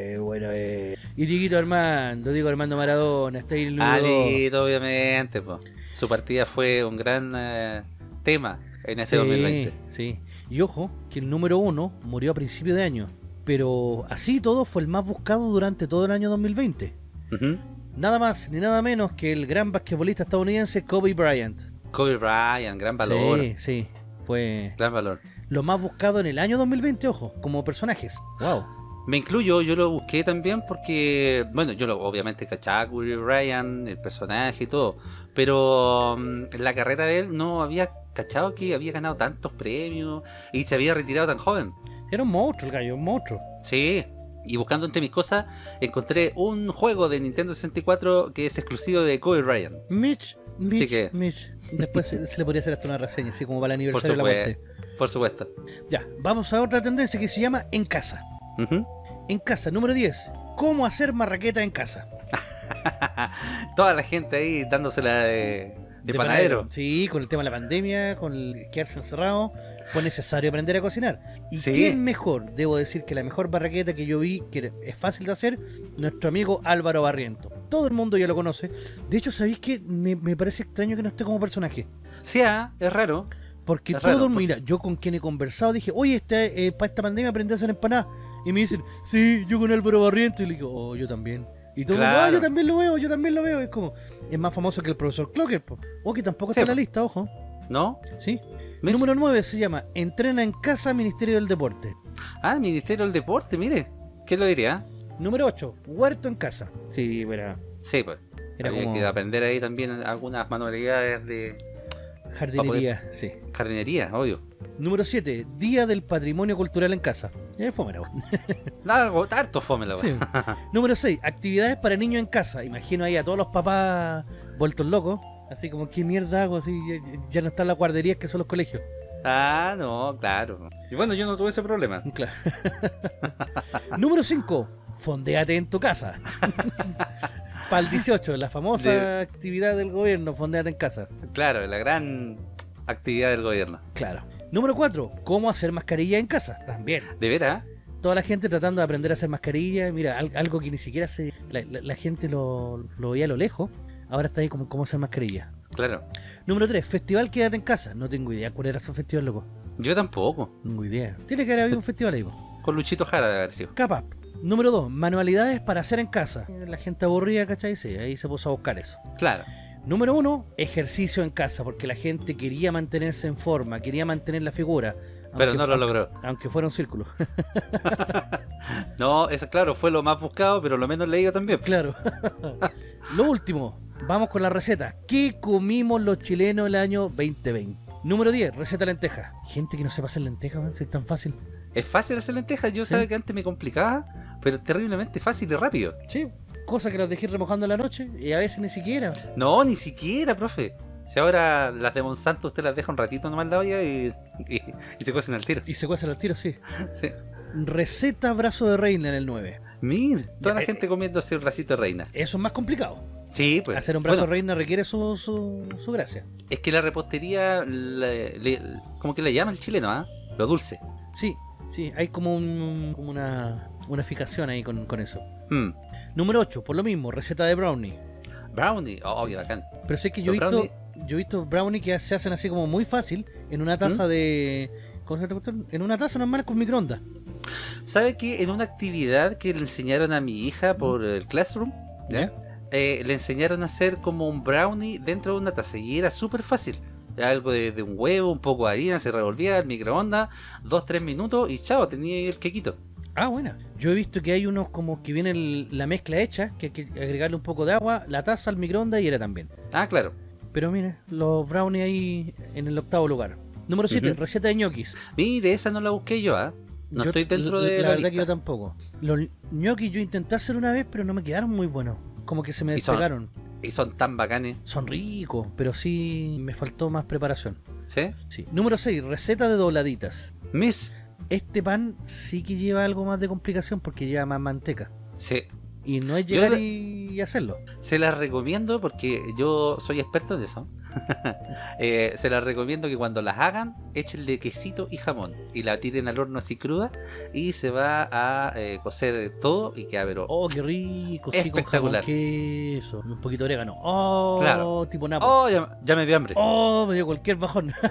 Y Dieguito Armando, digo Armando Maradona, está ahí. Alito, obviamente. po. Su partida fue un gran eh, tema en ese 2020. Sí. Y ojo, que el número uno murió a principio de año. Pero así todo fue el más buscado durante todo el año 2020. Ujú. Nada más ni nada menos que el gran basquetbolista estadounidense Kobe Bryant. Kobe Bryant, gran valor. Sí, sí. Fue Gran valor. lo más buscado en el año 2020, ojo, como personajes. Wow. Me incluyo, yo lo busqué también porque, bueno, yo lo, obviamente cachaba a Kobe Bryant, el personaje y todo, pero mm, la carrera de él no había cachado que había ganado tantos premios y se había retirado tan joven. Era un monstruo el gallo, un monstruo. Sí, y buscando entre mis cosas encontré un juego de Nintendo 64 que es exclusivo de Kobe Bryant. Mitch, Mitch, que- Mitch. Después se, se le podría hacer hasta una reseña, así como para el aniversario de la muerte. Por supuesto. Ya, vamos a otra tendencia que se llama En Casa. En Casa, número 10. ¿Cómo hacer marraqueta en casa? Toda la gente ahí dándosela de, De panadero. Sí, con el tema de la pandemia, con el quedarse encerrado, fue necesario aprender a cocinar. ¿Y Sí. quién mejor? Debo decir que la mejor barraqueta que yo vi, que es fácil de hacer, nuestro amigo Álvaro Barriento. Todo el mundo ya lo conoce. De hecho, ¿sabéis que me, me parece extraño que no esté como personaje? Sí, ah, es raro. Porque Es todo, raro, mira, yo con quien he conversado dije, oye, este, eh, para esta pandemia aprendí a hacer empanadas. Y me dicen, sí, yo con Álvaro Barriento. Y le digo, oh, yo también. Y todo Claro. "Ah, yo también lo veo, yo también lo veo. Es como, es más famoso que el profesor Clocker. po. O que tampoco Sí, está en la lista, ojo. ¿No? ¿Sí? Número 9 se llama Entrena en casa Ministerio del Deporte. Ah, Ministerio del Deporte, mire. ¿Qué lo diría? Número 8, Huerto en casa. Sí, era, Sí, pues. era Había como que aprender ahí también algunas manualidades de jardinería. Sí. jardinería, obvio. Número 7, Día del Patrimonio Cultural en casa. Ya fue, mira, Algo, harto fome la Sí. Número 6, actividades para niños en casa. Imagino ahí a todos los papás vueltos locos. Así como, ¿qué mierda hago? Así, ya, ya no están las guarderías que son los colegios. Ah, no, claro. Y bueno, yo no tuve ese problema. Claro. Número 5, fondeate en tu casa. Para el 18, la famosa De- actividad del gobierno, fondeate en casa. Claro, la gran actividad del gobierno. Claro. Número 4, cómo hacer mascarilla en casa. También. ¿De veras? Toda la gente tratando de aprender a hacer mascarilla. Mira, al- algo que ni siquiera se. La, la- la gente lo, lo veía a lo lejos. Ahora está ahí como cómo hacer mascarilla. Claro. Número 3, festival Quédate en casa. No tengo idea cuál era su festival, loco. Yo tampoco. No tengo idea. Tiene que haber habido un festival ahí. po. Con Luchito Jara de haber sido. Capaz. Número 2, manualidades para hacer en casa. La gente aburrida, ¿cachai? Sí, ahí se puso a buscar eso. Claro. Número 1, ejercicio en casa, porque la gente quería mantenerse en forma, quería mantener la figura. Pero aunque- no lo logró. Aunque fuera un círculo. No, eso claro, fue lo más buscado, pero lo menos leído también. Claro. Lo último, vamos con la receta. ¿Qué comimos los chilenos el año 2020? Número 10, receta lenteja. Gente que no sepa hacer lentejas, si es tan fácil. Es fácil hacer lentejas. Yo Sí. sabía que antes me complicaba, pero terriblemente fácil y rápido. Sí, cosa que las dejé remojando en la noche y a veces ni siquiera. No, ni siquiera, profe. Si ahora las de Monsanto usted las deja un ratito nomás en la olla y, y, y se cocen al tiro. Y se cuecen los tiros, sí. Sí. Receta brazo de reina en el 9. Mir, toda Ya, la eh, gente comiéndose un racito de reina. Eso es más complicado. Sí, pues. Hacer un brazo Bueno, de reina requiere su, su, su gracia. es que la repostería, le- le- como que le llama el chileno, ¿ah? Lo dulce. Sí, sí, hay como, un, como una, una fijación ahí con, con eso. Mm. Número 8, por lo mismo, receta de brownie. Brownie, oh, qué bacán. Pero sé que yo he visto, yo he visto brownie que se hacen así como muy fácil en una taza de. ¿cómo se llama esta cuestión? En una taza normal con microondas. ¿Sabe que en una actividad que le enseñaron a mi hija por el Classroom, ¿ya? Eh, le enseñaron a hacer como un brownie dentro de una taza y era súper fácil. Algo de, de un huevo, un poco de harina, se revolvía al microondas, dos, tres minutos y chao, tenía el quequito. Ah, buena. Yo he visto que hay unos como que viene el- la mezcla hecha, que hay que agregarle un poco de agua, la taza al microondas y era también. Ah, claro. Pero mire, los brownies ahí en el octavo lugar. Número 7, Ujú. receta de ñoquis. Mire, esa no la busqué yo, ¿ah? No Yo- estoy dentro de la, la, verdad que yo tampoco. Los ñoquis yo intenté hacer una vez, pero no me quedaron muy buenos. Como que se me despegaron. Y son tan bacanes, Son ricos, pero sí me faltó más preparación. ¿sí? Sí. Número 6, receta de dobladitas. Miss, Este pan sí que lleva algo más de complicación porque lleva más manteca. sí. Y no es llegar le- y, hacerlo. Se las recomiendo porque yo soy experto en eso. Eh, se las recomiendo que cuando las hagan, échenle quesito y jamón y la tiren al horno así cruda y se va a eh, cocer todo y queda pero... Oh, qué rico. Sí, con Espectacular. jamón, queso. Un poquito de orégano. Oh, Claro. tipo napo. ¡Oh! Ya, ya me dio hambre. Oh, me dio cualquier bajón.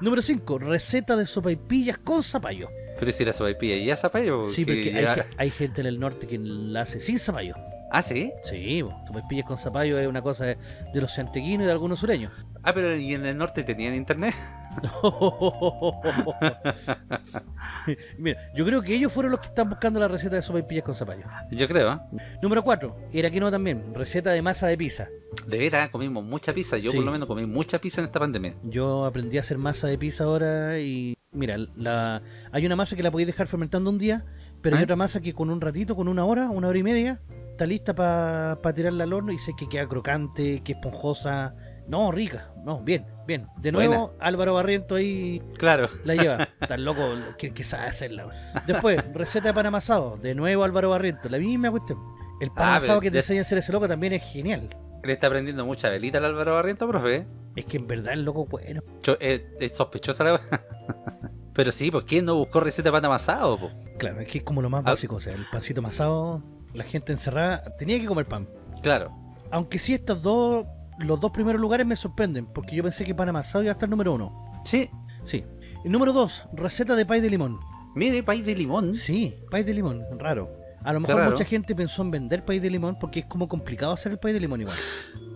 Número 5. Receta de sopaipillas con zapallo. Pero si la sopaipilla y ya zapallo. Sí, porque hay, hay gente en el norte que la hace sin zapallo. Ah, ¿sí? Sí, sopaipillas con zapallo es una cosa de, de los santequinos y de algunos sureños. Ah, pero ¿y en el norte tenían internet? Mira, yo creo que ellos fueron los que están buscando la receta de sopaipillas con zapallo. Yo creo, ¿eh? Número 4. Era que no también. Receta de masa de pizza. De veras, comimos mucha pizza. Yo Sí. por lo menos comí mucha pizza en esta pandemia. Yo aprendí a hacer masa de pizza ahora y mira, la, hay una masa que la podéis dejar fermentando un día, pero hay ¿Ah? otra masa que con un ratito, con una hora, una hora y media, está lista para tirarla al horno y sé que queda crocante, que esponjosa. No, rica. No, bien, bien. De nuevo, Álvaro Barriento ahí Claro. la lleva. Tan loco que, que sabe hacerla. Después, receta de pan amasado. De nuevo Álvaro Barriento. La misma cuestión. El pan Ah, amasado que te enseña a hacer ese loco también es genial. Le está prendiendo mucha velita al Álvaro Barriento, profe. Es que en verdad el loco bueno. Eh, es sospechosa la Pero sí, pues ¿quién no buscó receta de pan amasado? po? Claro, es que es como lo más Ah. básico. O sea, el pancito amasado, la gente encerrada tenía que comer pan. Claro. Aunque sí, estos dos, los dos primeros lugares me sorprenden, porque yo pensé que pan amasado iba a estar número uno. Sí. Sí. El número dos, receta de pay de limón. Mire, país de limón. Sí, pay de limón, raro. A lo mejor mucha gente pensó en vender pay de limón porque es como complicado hacer el pay de limón igual.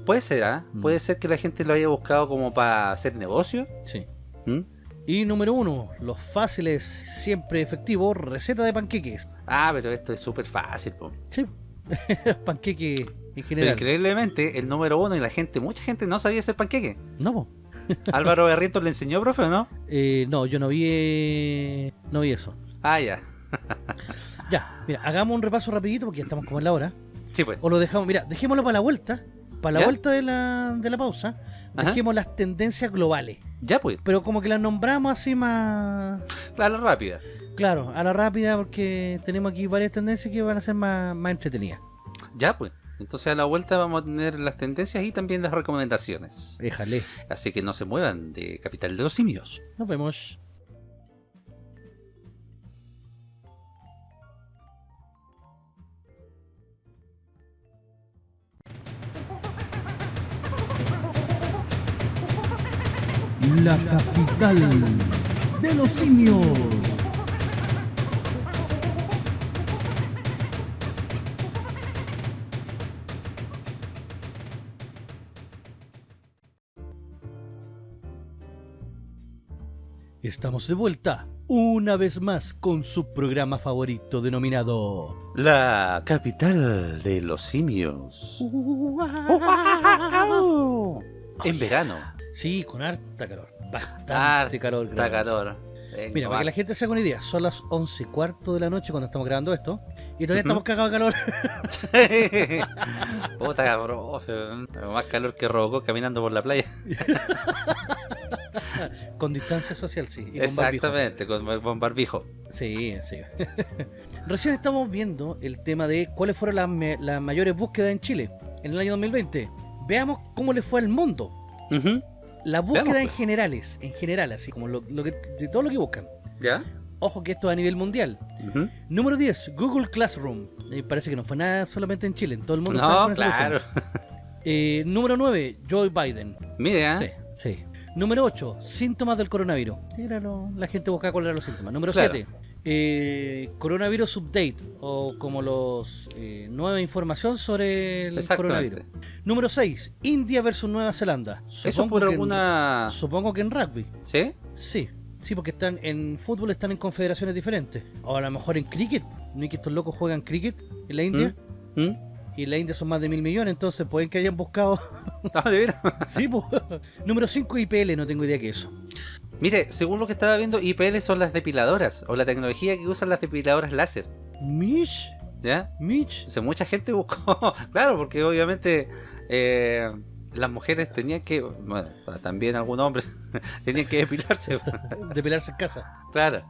Puede ser, ¿ah? Mm. Puede ser que la gente lo haya buscado como para hacer negocio. Sí. ¿Mm? Y número uno, los fáciles, siempre efectivos, receta de panqueques. Ah, pero esto es súper fácil, po. Sí, panqueque en Pero increíblemente, el número uno y la gente, mucha gente no sabía hacer panqueque. No, po. Álvaro Barrientos le enseñó, profe, ¿o no? Eh, no, yo no vi, eh, no vi eso. Ah, ya. Ya, mira, hagamos un repaso rapidito porque ya estamos como en la hora. Sí, pues. O lo dejamos, mira, dejémoslo para la vuelta. Para la ¿Ya? vuelta de la, de la pausa, Ajá. dejemos las tendencias globales. Ya, pues. Pero como que las nombramos así más... A la rápida. Claro, a la rápida porque tenemos aquí varias tendencias que van a ser más, más entretenidas. Ya, pues. Entonces a la vuelta vamos a tener las tendencias y también las recomendaciones. Déjale. Así que no se muevan de Capital de los Simios. Nos vemos. La capital de los simios. Estamos de vuelta, una vez más, con su programa favorito denominado... La capital de los simios. En verano. Sí, con harta calor. Bastante Harta calor. Creo. calor. Venga, Mira, para que la gente se haga una idea, son las 11 y cuarto de la noche cuando estamos grabando esto. Y todavía estamos cagados de calor. Puta, profe. Más calor que Robocop caminando por la playa. con distancia social, sí. Y con barbijo. Exactamente, con, con barbijo. Sí, sí. Recién estamos viendo el tema de cuáles fueron las, me- las mayores búsquedas en Chile en el año 2020. Veamos cómo le fue al mundo. Ujú. La búsqueda Veamos, en pues. generales, en general, así como lo, lo que, de todo lo que buscan. ¿Ya? Ojo que esto es a nivel mundial. Número 10, Google Classroom. Eh, parece que no fue nada solamente en Chile, en todo el mundo. No, claro. Eh, número 9, Joe Biden. Mire, ¿ah? Sí, sí. Número 8, síntomas del coronavirus. Era lo- la gente buscaba cuáles eran los síntomas. Número Claro. 7, coronavirus update o como los eh, nueva información sobre el coronavirus. Número 6, India versus Nueva Zelanda. Eso por en- alguna... supongo que en rugby. ¿Sí? Sí, sí, porque están en fútbol están en confederaciones diferentes. O a lo mejor en cricket. ¿No es que estos locos juegan cricket en la India? ¿Mm? Y en la India son más de mil millones, entonces pueden que hayan buscado. Ah, de veras. sí, pues. Número 5, IPL, no tengo idea qué es eso. Mire, según lo que estaba viendo, IPL son las depiladoras o la tecnología que usan las depiladoras láser. Mitch, ¿Ya? Mitch. Entonces, mucha gente buscó, claro, porque obviamente eh, las mujeres tenían que, bueno, también algunos hombres tenían que depilarse, Depilarse en casa. claro.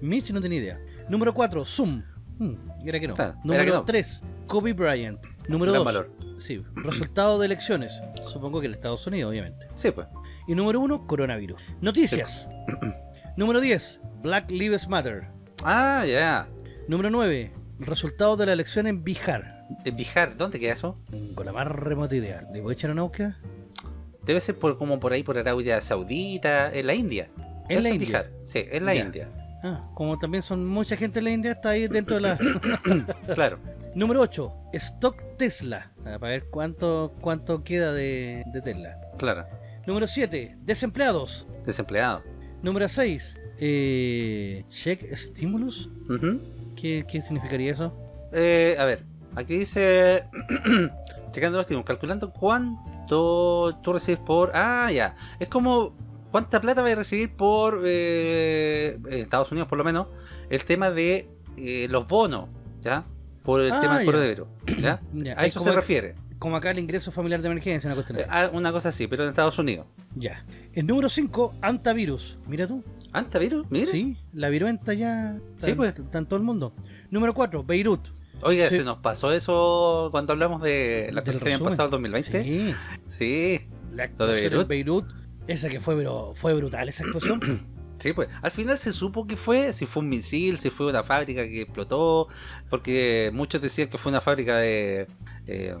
Mitch no tenía idea. Número 4, Zoom. Hmm, era que no. Claro, que Número no. 3, Kobe Bryant. Número Gran 2, valor. sí, resultado de elecciones. Supongo que en Estados Unidos, obviamente. Sí, pues. Y número 1, coronavirus. Noticias. número 10, Black Lives Matter. Ah, ya. Número 9, resultado de la elección en Bihar. En Bihar, ¿dónde queda eso? Con la más remota idea. ¿Le voy a echar una búsqueda? Debe ser por, como por ahí, por Arabia Saudita, en la India. En Eso la India. Bihar. Sí, en la. India. Ah, como también son mucha gente en la India, está ahí dentro de la... Claro. Número 8, Stock Tesla. Ah, Para ver cuánto, cuánto queda de, de Tesla. Claro. Número 7, desempleados. Desempleado. Número 6, eh, check stimulus. ¿Qué, ¿Qué significaría eso? Eh, a ver, aquí dice. checando los tiempos, calculando cuánto tú recibes por. Ah, ya. Es como. ¿Cuánta plata vas a recibir por. eh, en Estados Unidos, por lo menos. El tema de eh, los bonos, ¿ya? Por el Ah, tema del coronavirus, ¿ya? Ya, A es eso se refiere. como acá el ingreso familiar de emergencia, una cuestión Eh, ah, una cosa así, pero en Estados Unidos. Ya. El número 5, antavirus. Mira tú. ¿Antavirus? Mira. Sí, la viruenta ya está, Sí, pues. está en todo el mundo. Número 4, Beirut. Oiga, Sí. se nos pasó eso cuando hablamos de las cosas que habían pasado en 2020. Sí, Sí, la de en Beirut, esa que fue, pero fue brutal esa explosión. Sí, pues. Al final se supo que fue, si fue un misil, si fue una fábrica que explotó, porque muchos decían que fue una fábrica de... eh,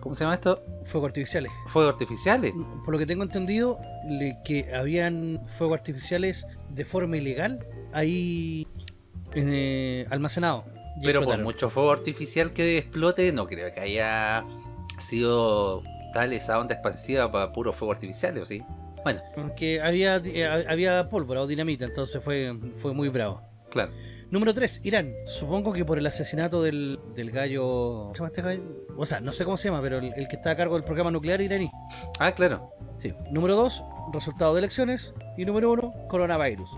¿Cómo se llama esto? Fuegos artificiales. Fuegos artificiales. Por lo que tengo entendido, le- que habían fuegos artificiales de forma ilegal ahí eh, almacenados. Pero por mucho fuego artificial que explote, no creo que haya sido tal esa onda expansiva para puros fuegos artificiales, ¿o sí? Bueno, Porque había, eh, había pólvora o dinamita, entonces fue, fue muy bravo. claro. Número 3, Irán. Supongo que por el asesinato del, del gallo... ¿Cómo se llama este gallo? O sea, no sé cómo se llama, pero el, el que está a cargo del programa nuclear iraní. Ah, claro. Sí. Número 2, resultado de elecciones. Y número 1, coronavirus.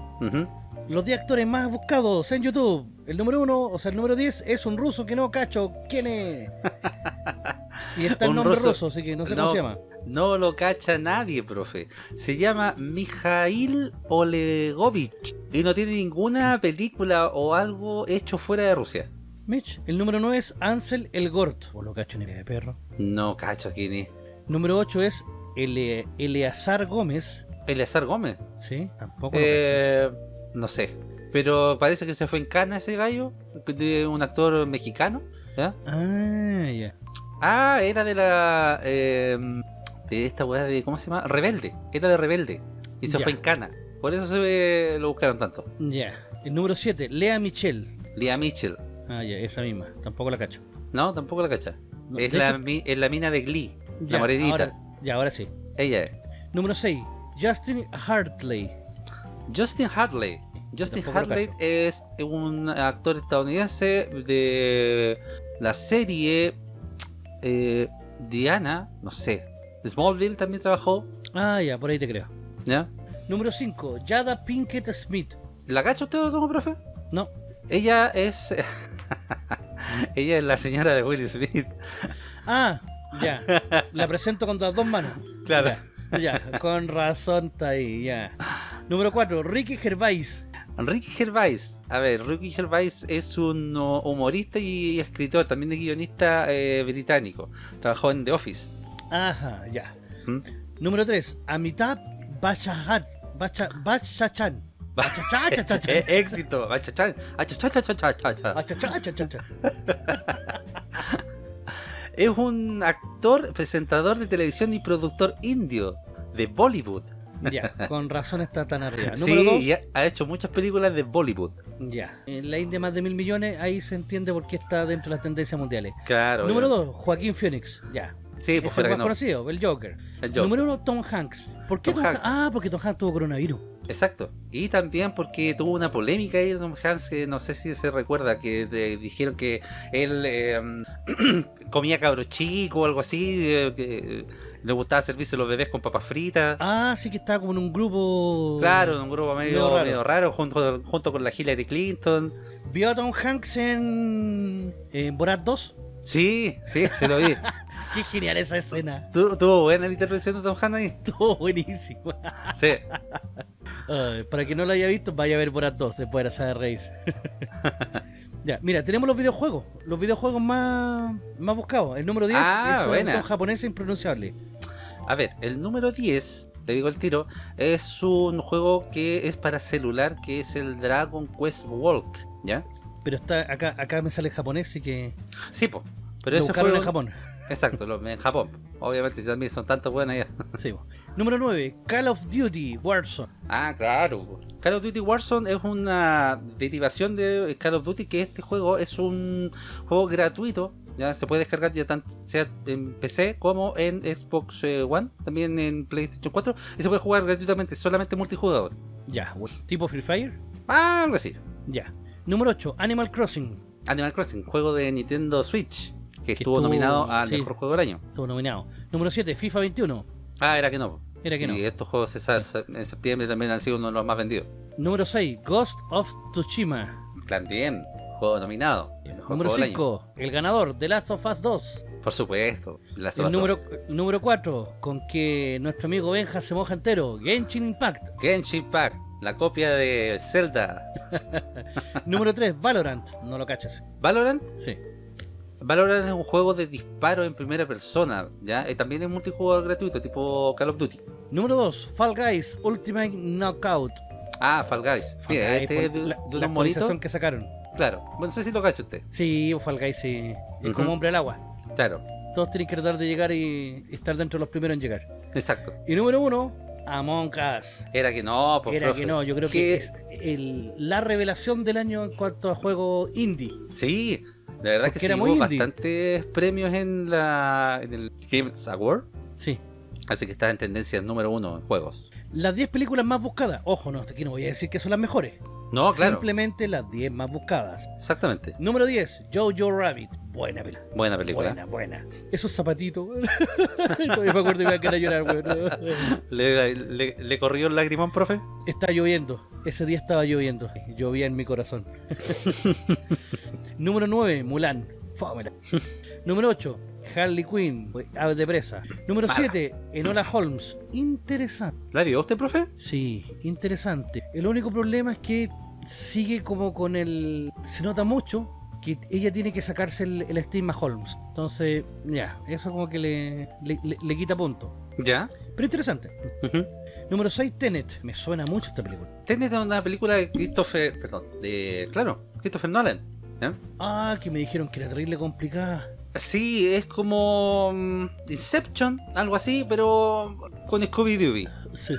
Los 10 actores más buscados en YouTube. El número 1, o sea, el número 10 es un ruso que no cacho. ¿Quién es? Y está el nombre ruso. ruso, así que no sé No. cómo se llama. No lo cacha nadie, profe. Se llama Mijail Olegovich y no tiene ninguna película o algo hecho fuera de Rusia. Mitch. El número 9 es Ansel el Gort. O lo cacho ni de perro. No cacho quién es. Número 8 es Ele- Eleazar Gómez. Eleazar Gómez. Sí, tampoco. Eh, no sé. Pero parece que se fue en cana ese gallo. De un actor mexicano. Ah, ya. Ah, era de la. eh, de esta weá de. ¿Cómo se llama? Rebelde. Era de Rebelde. Y se fue en cana. Por eso se lo buscaron tanto. Ya. El número 7, Lea Michelle. Lea Mitchell. Ah, ya, esa misma. Tampoco la cacho. No, tampoco la cacha. No, es, la, mi- es la mina de Glee. La morenita. ya, ahora sí. Ella es. Número 6, Justin Hartley. Justin Hartley. Justin Hartley es un actor estadounidense de la serie eh, Diana, no sé. Smallville también trabajó, Ah, ya, por ahí te creo. ¿ya? Número 5, Jada Pinkett Smith. ¿La cacha usted o no, profe? No, Ella es... Ella es la señora de Will Smith. Ah, ya. La presento con las dos manos. Claro. Ya, ya, con razón está ahí, ya. Número 4, Ricky Gervais. Ricky Gervais. A ver, Ricky Gervais es un humorista y escritor, también es guionista eh, británico. Trabajó en The Office. Ajá, ya. ¿Mm? Número 3, Amitabh Bachchan. Bacha, Bachchan. Bachachachachachan. Eh, éxito. Bachachachachachan. Es un actor, presentador de televisión y productor indio de Bollywood. Ya, con razón está tan arriba. Sí, Número 2, y ha, ha hecho muchas películas de Bollywood. ya. En la India más de mil millones, ahí se entiende por qué está dentro de las tendencias mundiales. Claro. Número obvio. 2, Joaquín Phoenix. Ya. Sí, Es pues el fuera que más no. conocido, el Joker. El Joker. Número 1, Tom Hanks. ¿Por qué Tom Tom, Hanks. Ah, porque Tom Hanks tuvo coronavirus. Exacto. Y también porque tuvo una polémica ahí, Tom Hanks, que no sé si se recuerda, que de- dijeron que él eh, comía cabro chico o algo así, eh, que le gustaba servirse los bebés con papas fritas. Ah, sí que estaba como en un grupo. Claro, en un grupo medio, Medio raro. medio raro, junto, junto con la Hillary Clinton. ¿Vio a Tom Hanks en, en Borat 2? Sí, sí, se lo vi. Qué genial esa escena. ¿Tu- ¿Tuvo buena la intervención de Tom Hanks ahí? Estuvo buenísimo. Sí. Para quien no lo haya visto, vaya a ver Borat 2, después de hacer reír. ya, mira, tenemos los videojuegos. Los videojuegos más, más buscados. El número 10 Ah, es un japonés impronunciable. A ver, el número 10, le digo el tiro, es un juego que es para celular, que es el Dragon Quest Walk, ¿ya? Pero está acá acá me sale japonés, así que Sí, po. Pero lo ese juego... en Japón. Exacto, lo- en Japón. Obviamente, si también son tantas buenas ya. Sí. Número 9, Call of Duty Warzone. Ah, claro. Call of Duty Warzone es una derivación de Call of Duty, que este juego es un juego gratuito. Ya se puede descargar ya tanto sea en PC como en Xbox eh, One, también en PlayStation 4, y se puede jugar gratuitamente, solamente multijugador. Ya, tipo Free Fire. Ah, algo así. Ya. Número 8, Animal Crossing. Animal Crossing, juego de Nintendo Switch, que, estuvo, nominado al sí. mejor juego del año. Estuvo nominado. Número 7, FIFA 21. Ah, era que no. Era que Sí, no. estos juegos en septiembre también han sido uno de los más vendidos. Número 6, Ghost of Tsushima. También, juego nominado. el mejor Número juego del año. 5, el ganador, The Last of Us 2. Por supuesto. Las El número, número 4, con que nuestro amigo Benja se moja entero, Genshin Impact. Genshin Impact, la copia de Zelda. número 3, Valorant. No lo cachas. Valorant, Sí. Valorant es un juego de disparo en primera persona, ¿ya? Y también es multijugador gratuito, tipo Call of Duty. Número 2, Fall Guys Ultimate Knockout. Ah, Fall Guys. Fall Mira, Guys, este es por de, la, de la unos monitos. que sacaron. Claro. Bueno, no sé si lo cacha usted. Sí, Fall Guys sí. Es como hombre al agua. Claro, Todos tienen que tratar de llegar y estar dentro de los primeros en llegar. exacto. Y número 1, Among Us. Era que no, pues, Era profe. que no, yo creo ¿Qué? que es el- la revelación del año en cuanto a juego indie. Sí, la verdad Porque que hubo indie. bastantes premios en la en el Games Award. Sí. Así que está en tendencia número uno en juegos. Las 10 películas más buscadas. Ojo, no, aquí no voy a decir que son las mejores. No, claro. Simplemente las 10 más buscadas. Exactamente. Número 10, Jojo Rabbit. Buena película. Buena película. Buena, buena. Esos zapatitos. Todavía me acuerdo que me iba a querer llorar, weón. ¿Le, le, le corrió el lagrimón, profe? Está lloviendo. Ese día estaba lloviendo. Llovía en mi corazón. Número 9, Mulan. Fómela. Número 8, Harley Quinn. Aves de presa. Número Mala. 7, Enola Holmes. Interesante. ¿La vio usted, profe? Sí, interesante. El único problema es que sigue como con el... Se nota mucho que ella tiene que sacarse el, el estigma Holmes. Entonces, ya, eso como que le, le, le- le quita punto. Ya. Pero interesante. Ujú. Número 6, Tenet. Me suena mucho esta película. Tenet es una película de Christopher. Perdón. De. Claro, Christopher Nolan. Ah, que me dijeron que era terrible complicada. Sí, es como. mm, Inception, algo así, pero. Con Scooby-Doo. Sí.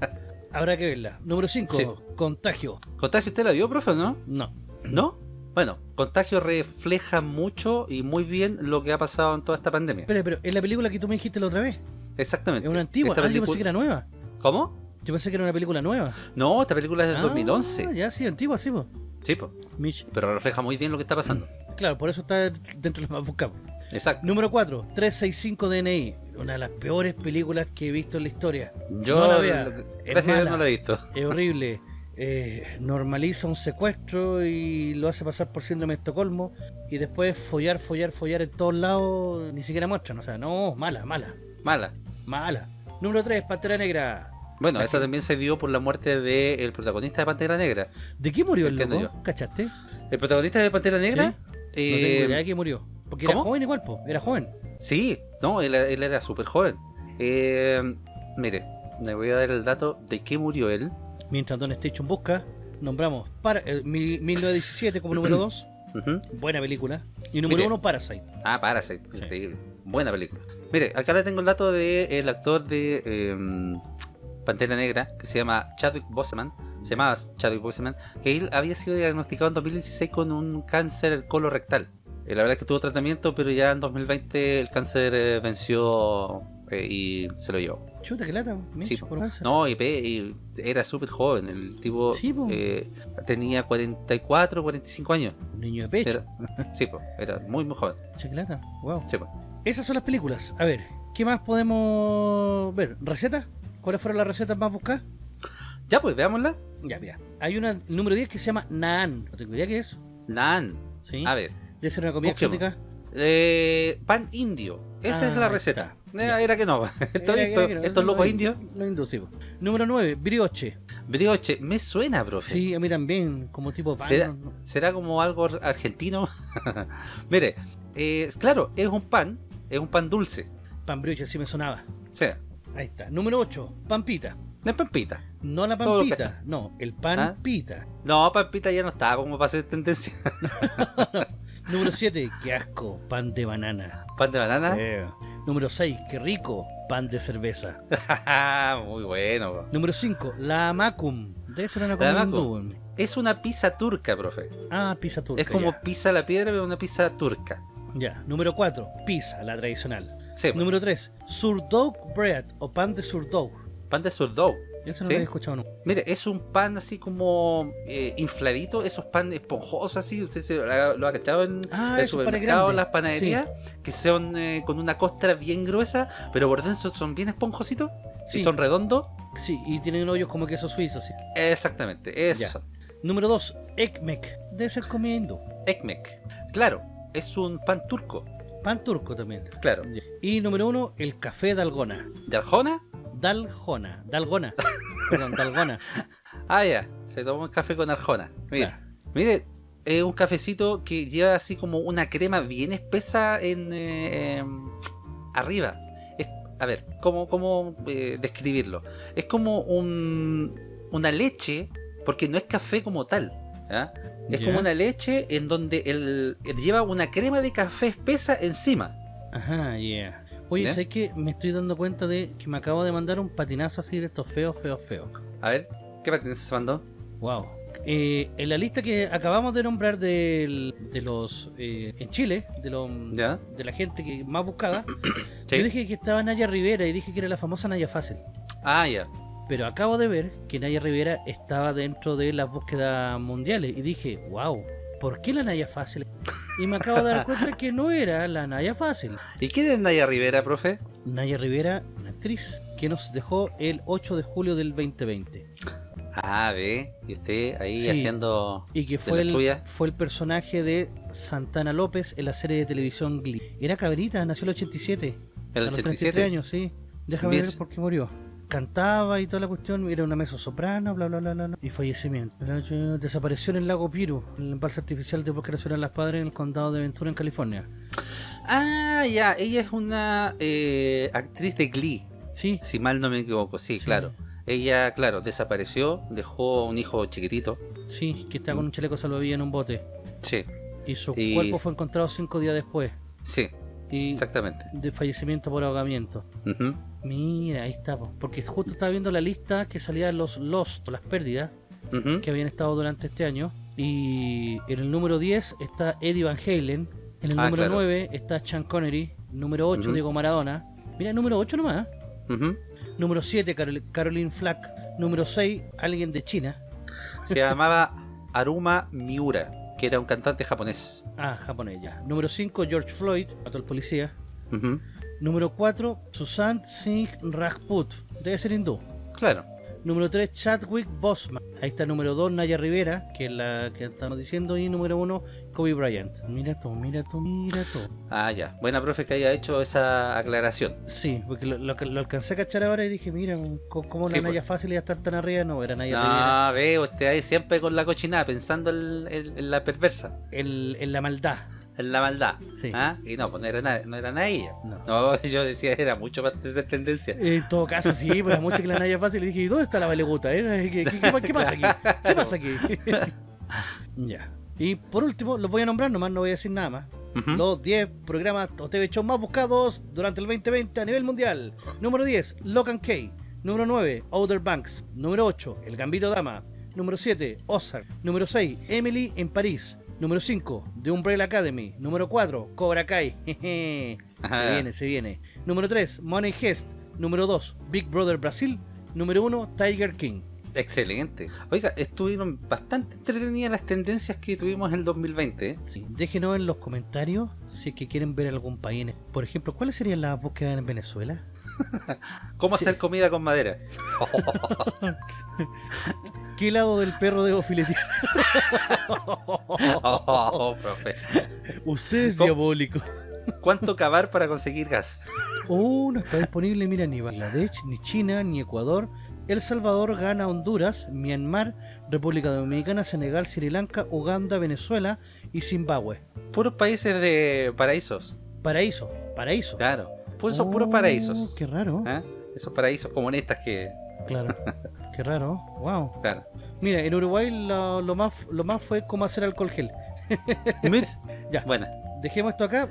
Habrá que verla. Número 5, Sí. Contagio. ¿Contagio usted la vio, profe, o no? No. ¿No? Bueno, Contagio refleja mucho y muy bien lo que ha pasado en toda esta pandemia. Espera, pero es la película que tú me dijiste la otra vez. Exactamente. Es una antigua. Esta Ah, yo pensé película- que era nueva. ¿Cómo? Yo pensé que era una película nueva. No, esta película es del Ah, 2011. Ya, sí, antigua, sí, po. Sí, pues. Mitch. Pero refleja muy bien lo que está pasando. Claro, por eso está dentro de los más buscados. Exacto. Número 4, 365 DNI. Una de las peores películas que he visto en la historia. Yo, no la vea, es mala. no la he visto. Es horrible. Eh, normaliza un secuestro y lo hace pasar por síndrome de Estocolmo. Y después follar, follar, follar en todos lados. Ni siquiera muestran. O sea, no, mala, mala, Mala. mala. Número 3, Pantera Negra. Bueno, esta también se dio por la muerte del protagonista de Pantera Negra. ¿De qué murió el loco? ¿Cachaste? El protagonista de Pantera Negra. No eh, tengo idea de qué murió. Porque era ¿cómo? joven igual, po. Era joven. sí, no, él, él era súper joven. Eh, mire, le voy a dar el dato de qué murió él. Mientras Don Station busca, nombramos para, eh, mil- 1917 como número 2. Ujú. Buena película. Y número Mire. 1, Parasite. Ah, Parasite, increíble. Buena película. Mire, acá le tengo el dato del actor de eh, Pantera Negra, que se llama Chadwick Boseman. Se llamaba Chadwick Boseman, que él había sido diagnosticado en 2016 con un cáncer colorectal. Eh, la verdad es que tuvo tratamiento, pero ya en 2020 el cáncer eh, venció eh, y se lo llevó. Chuta, que lata. Sí. por cáncer. No, y, y era súper joven. El tipo Sí, po. tenía 44, 45 años. Un niño de pecho. Era, sí, pues, era muy, muy joven. Chuta. Wow. Sí. Esas son las películas. A ver, ¿qué más podemos ver? ¿Recetas? ¿Cuáles fueron las recetas más buscadas? Ya, pues, veámosla. Ya, mira. Hay una, número 10 que se llama Naan. No tengo idea qué es. Nan. ¿Sí? A ver. Debe ser una comida busquemos. exótica. Eh, pan indio. Esa Ah, es la receta. Eh, era que no. Esto- Era- esto- era que no, estos locos lo- indios. Lo inducimos. Número 9, brioche. Brioche. Me suena, profe. Sí, a mí también, como tipo pan. ¿Será, no- será como algo argentino? Mire, eh, claro, es un pan. Es un pan dulce. Pan brioche, sí me sonaba. Sea, Ahí está. Número 8, pampita. no es pampita. No la pampita, no, el pan ¿Ah? pita. No, pampita ya no estaba como para hacer tendencia. Número 7, qué asco, pan de banana. pan de banana. Número 6, qué rico, pan de cerveza. Muy bueno. Número 5, la amacum. Debe ser una La comida hindú. Es una pizza turca, profe. Ah, pizza turca. es como Ya. pizza a la piedra, pero una pizza turca. Ya. Número 4, pizza, la tradicional. Sí, pues, Número 3, surdough bread o pan de surdough. pan de sourdough. Eso no ¿Sí? lo he escuchado nunca. Mire, es un pan así como eh, infladito, esos pan esponjosos así, usted se lo ha, cachado en Ah, el panes supermercado, las panaderías, que son eh, con una costra bien gruesa, pero por dentro son bien esponjositos, Sí. y son redondos. Sí, y tienen hoyos como queso suizo, sí. Exactamente, esos Ya. Número 2, ekmek. Debe ser comida hindú. Ekmek. Claro, es un pan turco, Pan turco también. claro. Y número 1, el café dalgona. ¿De Arjona? Daljona. Dalgona. Perdón, dalgona. Ah, ya, se tomó un café con Arjona. Claro. mire, es un cafecito que lleva así como una crema bien espesa en eh, em, arriba. Es, a ver, ¿cómo, cómo eh, describirlo? Es como un, una leche, porque no es café como tal. ¿Ya? Es como una leche en donde el, lleva una crema de café espesa encima. Ajá, yeah. Oye. ¿sabes qué? Me estoy dando cuenta de que me acabo de mandar un patinazo así de estos feos, feos, feos. A ver, ¿qué patines se mandó? Wow. Eh, en la lista que acabamos de nombrar de los eh, en Chile, de, los de la gente que más buscada, Sí. yo dije que estaba Naya Rivera y dije que era la famosa Naya Fácil. Ah, ya. Pero acabo de ver que Naya Rivera estaba dentro de las búsquedas mundiales y dije, wow, ¿por qué la Naya Fácil? Y me acabo de dar cuenta que no era la Naya Fácil. ¿Y quién es Naya Rivera, profe? Naya Rivera, una actriz que nos dejó el 8 de julio del 2020. Ah, ve, y usted ahí Sí. haciendo... Y que ¿De fue la el, suya? fue el personaje de Santana López en la serie de televisión Glee. Era cabrita, nació el 87. El a los 87. 33 años, sí. Déjame ver por qué murió. Cantaba y toda la cuestión, era una mezzo soprano, bla bla bla bla. bla, Y fallecimiento. Desapareció en el lago Piru, en el embalse artificial de Bosque Nacional Las Padres en el condado de Ventura, en California. Ah, ya, ella es una eh, actriz de Glee, Sí, si mal no me equivoco, sí, Sí. claro. Ella, claro, desapareció, dejó un hijo chiquitito, sí, que está con un chaleco salvavidas en un bote. sí, Y su Y- cuerpo fue encontrado cinco días después. sí, Y exactamente. de fallecimiento por ahogamiento. Ujú, Mira, ahí está, po. porque justo estaba viendo la lista que salía de los Lost, las pérdidas, ujú. que habían estado durante este año. Y en el número 10 está Eddie Van Halen, en el Ah, número claro. 9 está Sean Connery, número 8 Ujú. Diego Maradona. Mira, número 8 nomás. Ujú. Número 7 Carol- Caroline Flack, número 6 alguien de China. Se llamaba Aruma Miura, que era un cantante japonés. Ah, japonés ya. Número 5 George Floyd, mató al policía. Número 4 Sushant Singh Rajput, debe ser hindú. Claro. Número 3, Chadwick Boseman. Ahí está número 2, Naya Rivera, que es la que estamos diciendo. Y número 1, Kobe Bryant. Mira tú, mira tú, mira tú. Ah, ya. Buena profe que haya hecho esa aclaración. Sí, porque lo, lo, lo alcancé a cachar ahora y dije, mira, co- cómo Sí, la pues. Naya fácil y estar tan arriba. No, era Naya Rivera. Ah, veo, usted ahí siempre con la cochinada, pensando en, en- en la perversa, en la maldad. En la maldad. Sí. ¿Ah? Y no, pues no era, no era nada ella. No. No, yo decía, era mucho más de esa tendencia. En todo caso, sí, pero mucho que la Naya fácil. Y dije, ¿y dónde está la valeguta? eh? ¿Qué, qué- qué- qué pasa aquí? ¿Qué pasa aquí? ya. Y por último, los voy a nombrar, nomás no voy a decir nada más. Los 10 programas o TV shows más buscados durante el 2020 a nivel mundial. Número 10, Locan K. Número 9, Outer Banks. Número 8, El Gambito Dama. Número 7, Ozark. Número 6, Emily en París. Número 5, The Umbrella Academy. Número 4, Cobra Kai. Jeje. se viene, se viene. Número 3, Money Heist. Número 2, Big Brother Brasil. Número 1, Tiger King. Excelente. Oiga, estuvieron bastante entretenidas las tendencias que tuvimos en el 2020. ¿eh? Sí, Déjenos en los comentarios si es que quieren ver algún país. Por ejemplo, ¿cuáles serían las búsquedas en Venezuela? ¿Cómo Sí. hacer comida con madera? ¿Qué lado del perro debo filetear? Oh, profe. Usted es diabólico. ¿Cuánto cavar para conseguir gas? Oh, no está disponible, mira, ni Bangladesh, ni China, ni Ecuador. El Salvador gana Honduras, Myanmar, República Dominicana, Senegal, Sri Lanka, Uganda, Venezuela y Zimbabue. Puros países de paraísos. Paraíso, paraíso. Claro. Pues son puros Oh, paraísos. Qué raro. ¿Ah? Esos paraísos comunistas que. Claro. Qué raro. Wow. Claro. Mira, en Uruguay lo, lo más, lo más fue cómo hacer alcohol gel. ¿Ves? Ya. Bueno, Dejemos esto acá.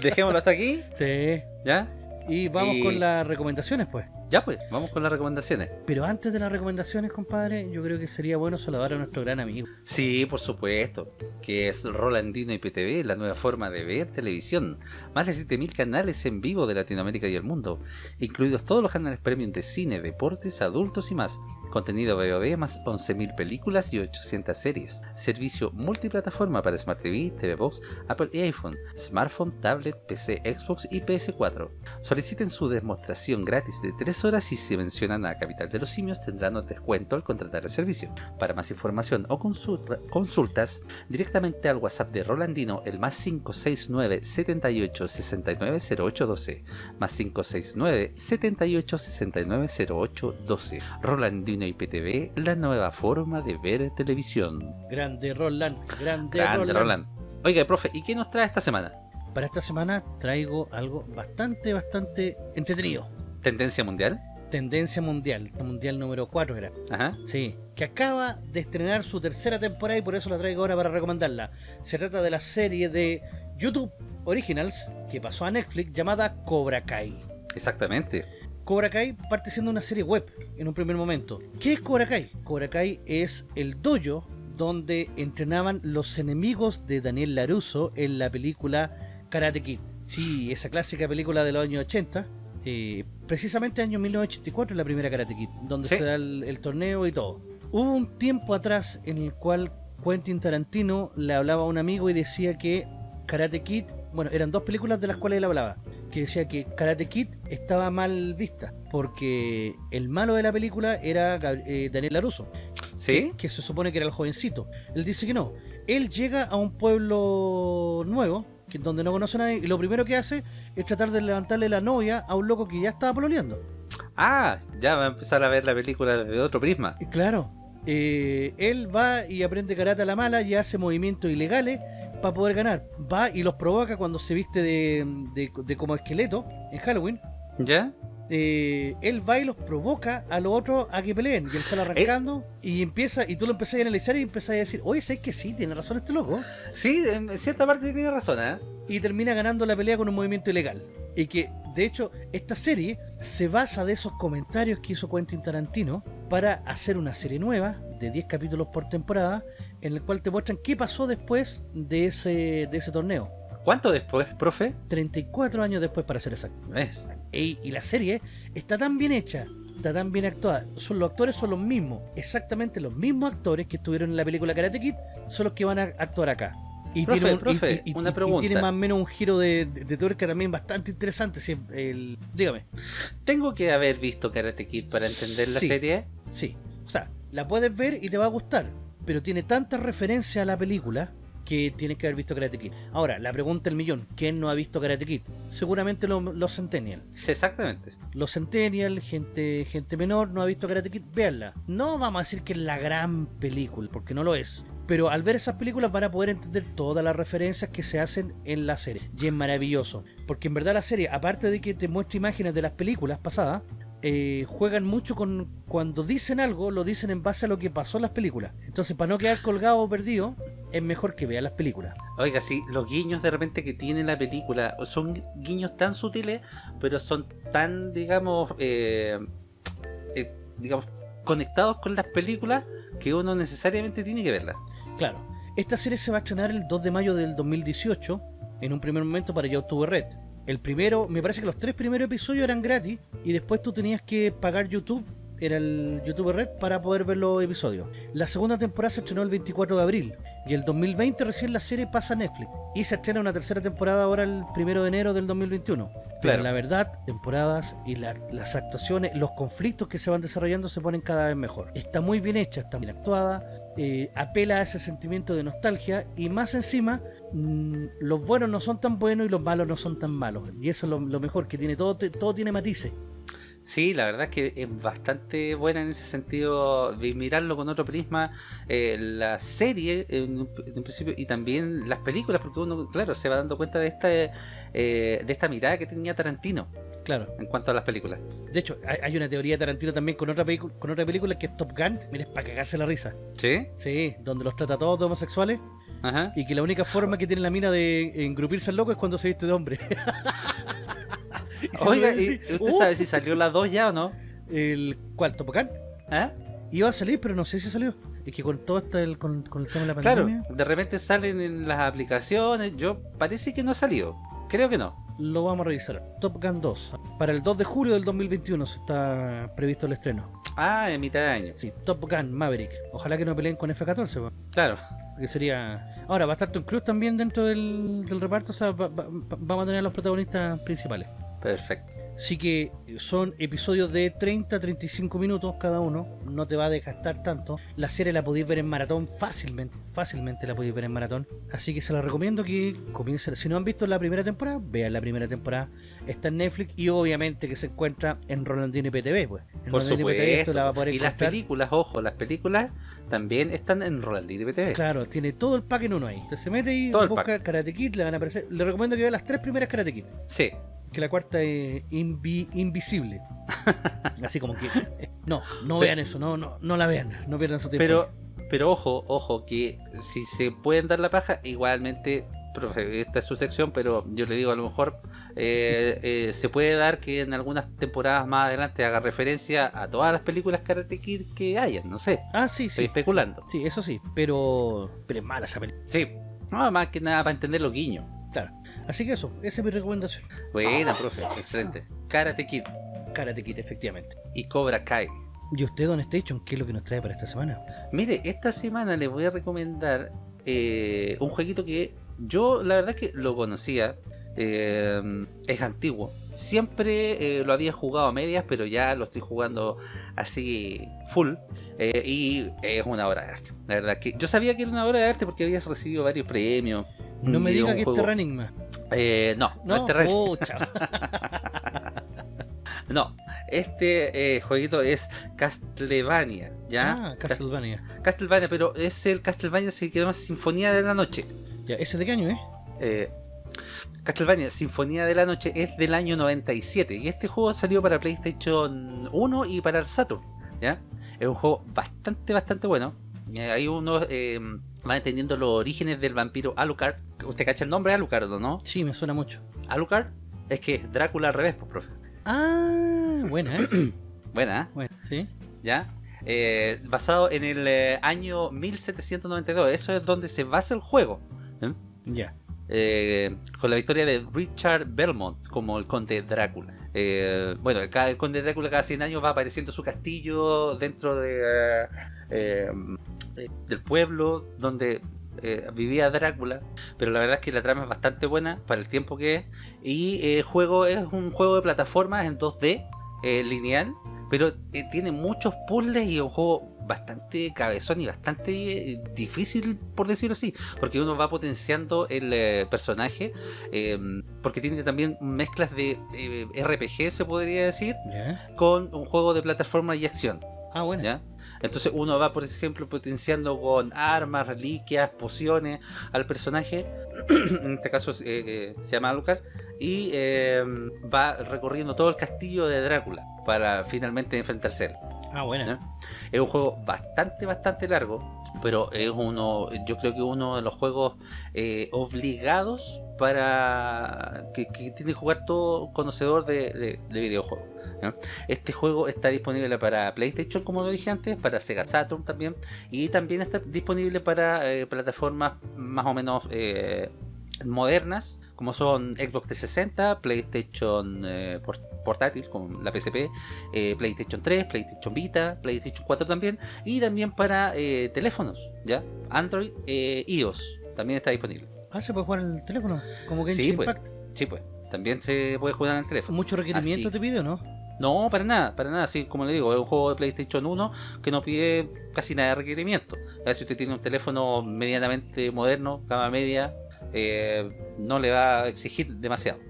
dejémoslo hasta aquí. sí. ¿Ya? Y vamos Y- con las recomendaciones, pues. Ya pues, vamos con las recomendaciones. Pero antes de las recomendaciones, compadre, yo creo que sería bueno saludar a nuestro gran amigo. Sí, por supuesto, que es Rolandino IPTV, la nueva forma de ver televisión. Más de 7000 canales en vivo de Latinoamérica y el mundo, incluidos todos los canales premium de cine, deportes, adultos y más. Contenido VOD más 11.000 películas y 800 series. Servicio multiplataforma para Smart TV, TV Box, Apple y iPhone, smartphone, tablet, PC, Xbox y PS4. Soliciten su demostración gratis de 3 10 horas y si mencionan a Capital de los Simios tendrán un descuento al contratar el servicio. Para más información o consulta- consultas, directamente al WhatsApp de Rolandino el más 569 78 69 08 12 más 569 78 69 08 12 Rolandino IPTV, la nueva forma de ver televisión. Grande Roland, grande, Grande Roland. Roland. Oiga, profe, ¿y qué nos trae esta semana? Para esta semana traigo algo bastante, bastante entretenido. ¿Tendencia mundial? Tendencia mundial, mundial número 4 era. Ajá. Sí, que acaba de estrenar su tercera temporada y por eso la traigo ahora para recomendarla. Se trata de la serie de YouTube Originals que pasó a Netflix llamada Cobra Kai. Exactamente. Cobra Kai parte siendo una serie web en un primer momento. ¿Qué es Cobra Kai? Cobra Kai es el dojo donde entrenaban los enemigos de Daniel LaRusso en la película Karate Kid. Sí, esa clásica película de los años 80. Eh, precisamente año 1984 la primera Karate Kid, donde Sí. se da el, el torneo y todo. Hubo un tiempo atrás en el cual Quentin Tarantino le hablaba a un amigo y decía que Karate Kid, bueno, eran dos películas de las cuales él hablaba, que decía que Karate Kid estaba mal vista, porque el malo de la película era eh, Daniel que, que se supone que era el jovencito. Él dice que no. Él llega a un pueblo nuevo, que, donde no conoce a nadie, y lo primero que hace es tratar de levantarle la novia a un loco que ya estaba pololeando. Ah, ya va a empezar a ver la película desde otro prisma. Y claro, eh, él va y aprende karate a la mala y hace movimientos ilegales para poder ganar. Va y los provoca cuando se viste de, de- de como esqueleto en Halloween. ¿Ya? Eh, él va y los provoca a los otros a que peleen y él sale arrancando y empieza y tú lo empezás a analizar y empezás a decir oye, ¿sabes que sí? Tiene razón este loco Sí, en cierta parte tiene razón, ¿eh? y termina ganando la pelea con un movimiento ilegal. Y que, de hecho, esta serie se basa de esos comentarios que hizo Quentin Tarantino para hacer una serie nueva de 10 capítulos por temporada, en el cual te muestran qué pasó después de ese, de ese torneo. ¿Cuánto después, profe? 34 años después, para ser exacto. ¿Ves? Y, y la serie está tan bien hecha, está tan bien actuada. Son, los actores son los mismos, exactamente los mismos actores que estuvieron en la película Karate Kid, son los que van a actuar acá. Y Profe, tiene un, profe, y- y- una y- y pregunta. tiene más o menos un giro de, de, de tuerca también bastante interesante. sí, el, dígame. ¿Tengo que haber visto Karate Kid para entender la serie? Sí. O sea, la puedes ver y te va a gustar. Pero tiene tanta referencia a la película que tienes que haber visto Karate Kid. Ahora, la pregunta del millón: ¿quién no ha visto Karate Kid? Seguramente lo- los Centennial. Sí, exactamente. Los Centennial, gente, gente menor, no ha visto Karate Kid, véanla. No vamos a decir que es la gran película, porque no lo es. Pero al ver esas películas van a poder entender todas las referencias que se hacen en la serie. Y es maravilloso. Porque en verdad la serie, aparte de que te muestra imágenes de las películas pasadas, eh, juegan mucho con cuando dicen algo, lo dicen en base a lo que pasó en las películas. Entonces, para no quedar colgado o perdido, es mejor que vean las películas. Oiga, sí, los guiños de repente que tiene la película son guiños tan sutiles, pero son tan, digamos, eh, eh, digamos, conectados con las películas que uno necesariamente tiene que verlas. Claro, esta serie se va a estrenar el 2 de mayo del 2018, en un primer momento para YouTube Red. El primero, me parece que los tres primeros episodios eran gratis y después tú tenías que pagar YouTube, era el YouTube Red, para poder ver los episodios. La segunda temporada se estrenó el 24 de abril y el 2020 recién la serie pasa a Netflix y se estrena una tercera temporada ahora el 1 de enero del 2021. Pero Claro. la verdad, temporadas y la- las actuaciones, los conflictos que se van desarrollando se ponen cada vez mejor. Está muy bien hecha, está bien actuada, eh, apela a ese sentimiento de nostalgia y más encima, mm, los buenos no son tan buenos y los malos no son tan malos. Y eso es lo, lo mejor, que tiene todo, todo tiene matices. Sí, la verdad es que es bastante buena en ese sentido de mirarlo con otro prisma, eh, la serie en, un- en un principio y también las películas, porque uno, claro, se va dando cuenta de esta, eh, de esta mirada que tenía Tarantino Claro. en cuanto a las películas. De hecho, hay, hay una teoría de Tarantino también con otra, con otra película que es Top Gun. Mira, es para cagarse la risa. ¿Sí? Sí, donde los trata todos de homosexuales Ajá. y que la única forma que tiene la mina de engrupirse al loco es cuando se viste de hombre. Y Oiga, ¿y ¿usted "Uh, sabe si salió las dos ya o no? El, ¿Cuál? ¿Topocán? ¿Ah? Iba a salir, pero no sé si salió. Es que con todo esto, el, con, con el tema de la Claro, pandemia, de repente salen en las aplicaciones, yo parece que no salió, creo que no. lo vamos a revisar. Top Gun 2. Para el 2 de julio del 2021 se está previsto el estreno. Ah, en mitad de año, Sí, Top Gun Maverick. Ojalá que no peleen con F-14, weón, claro. porque sería... Ahora, va a estar Tom Cruise también dentro del, del reparto, o sea, va- va- vamos a tener a los protagonistas principales. Perfecto. Así que son episodios de 30-35 minutos cada uno, no te va a desgastar tanto. La serie la podéis ver en maratón fácilmente, fácilmente la podéis ver en maratón. Así que se la recomiendo que comiencen. Si no han visto la primera temporada, vean la primera temporada. Está en Netflix y obviamente que se encuentra en Rolandino IPTV. Pues. En Por Rolandino IPTV esto supuesto. la va a poder y las películas, ojo, las películas también están en Rolandino TV. Claro, tiene todo el pack en uno ahí. Usted se mete y Todo busca. Karate Kid, le van a aparecer. Le recomiendo que vea las tres primeras Karate Kid. Sí, Que la cuarta es invi- invisible. Así como que. eh, No, no vean eso, no, no, no la vean, no pierdan su tiempo. pero, pero ojo, ojo, que si se pueden dar la paja, igualmente, profe, esta es su sección, pero yo le digo a lo mejor eh, eh, se puede dar que en algunas temporadas más adelante haga referencia a todas las películas Karate Kid que hayan, no sé, Ah, sí, estoy sí. especulando. Sí, eso sí, pero. Pero es mala esa película. Sí, no, más que nada para entender los guiños. Claro. Así que eso, esa es mi recomendación. Buena, profe, excelente. Karate Kid Karate Kid, efectivamente. y Cobra Kai. ¿Y usted, Don Station, qué es lo que nos trae para esta semana? Mire, esta semana les voy a recomendar eh, un jueguito que yo la verdad que lo conocía. eh, es antiguo. Siempre eh, lo había jugado a medias, pero ya lo estoy jugando así full. eh, y es una obra de arte. La verdad que yo sabía que era una obra de arte porque habías recibido varios premios. No me diga que es juego- Terra Enigma. Eh, no, no, No, es Terra- pucha. No, este eh, jueguito es Castlevania, ¿ya? Ah, Castlevania. Castlevania, pero es el Castlevania se llama Sinfonía de la Noche. Ya, ¿ese de qué año, eh? Eh, Castlevania Sinfonía de la Noche es del año 97 y este juego salió para PlayStation 1 y para el Saturn, ¿ya? Es un juego bastante, bastante bueno. Eh, ahí uno eh, va entendiendo los orígenes del vampiro Alucard. ¿Usted cacha el nombre Alucard o no? Sí, me suena mucho. Alucard es que Drácula al revés, pues, profe. Ah, buena, ¿eh? Buena, ¿eh? bueno, sí. ¿ya? Eh, basado en el eh, año 1792. Eso es donde se basa el juego. ¿eh? Ya. Con la victoria de Richard Belmont como el conde Drácula. Bueno, el, el conde Drácula cada 100 años va apareciendo su castillo dentro de, eh, del pueblo donde eh, vivía Drácula. Pero la verdad es que la trama es bastante buena para el tiempo que es. Y eh, el juego es un juego de plataformas en 2D eh, lineal. Pero tiene muchos puzzles y es un juego bastante cabezón y bastante difícil, por decirlo así. Porque uno va potenciando el eh, personaje. eh, porque tiene también mezclas de eh, RPG, se podría decir, con un juego de plataforma y acción. Ah, bueno. ¿ya? Entonces uno va, por ejemplo, potenciando con armas, reliquias, pociones al personaje. en este caso eh, eh, se llama Alucard. Y eh, va recorriendo todo el castillo de Drácula para finalmente enfrentarse a él. Ah, buena. ¿Ya? Es un juego bastante, bastante largo, pero es uno, yo creo que uno de los juegos eh, obligados para que, que tiene que jugar todo conocedor de, de- de videojuegos. Este juego está disponible para PlayStation, como lo dije antes, para Sega Saturn también, y también está disponible para eh, plataformas más o menos eh, modernas, como son Xbox 360, PlayStation eh, por- portátil, con la PSP, eh, PlayStation 3, PlayStation Vita, PlayStation 4 también, y también para eh, teléfonos, ¿ya? Android, eh, iOS, también está disponible. Ah, se puede jugar en el teléfono. Como Genshin Sí, pues. Impact. Sí, pues, también se puede jugar en el teléfono. Mucho requerimiento Así. te pide, ¿o ¿no? No, para nada, para nada, así como le digo, es un juego de PlayStation 1 que no pide casi nada de requerimiento. Ya si usted tiene un teléfono medianamente moderno, gama media, eh, no le va a exigir demasiado.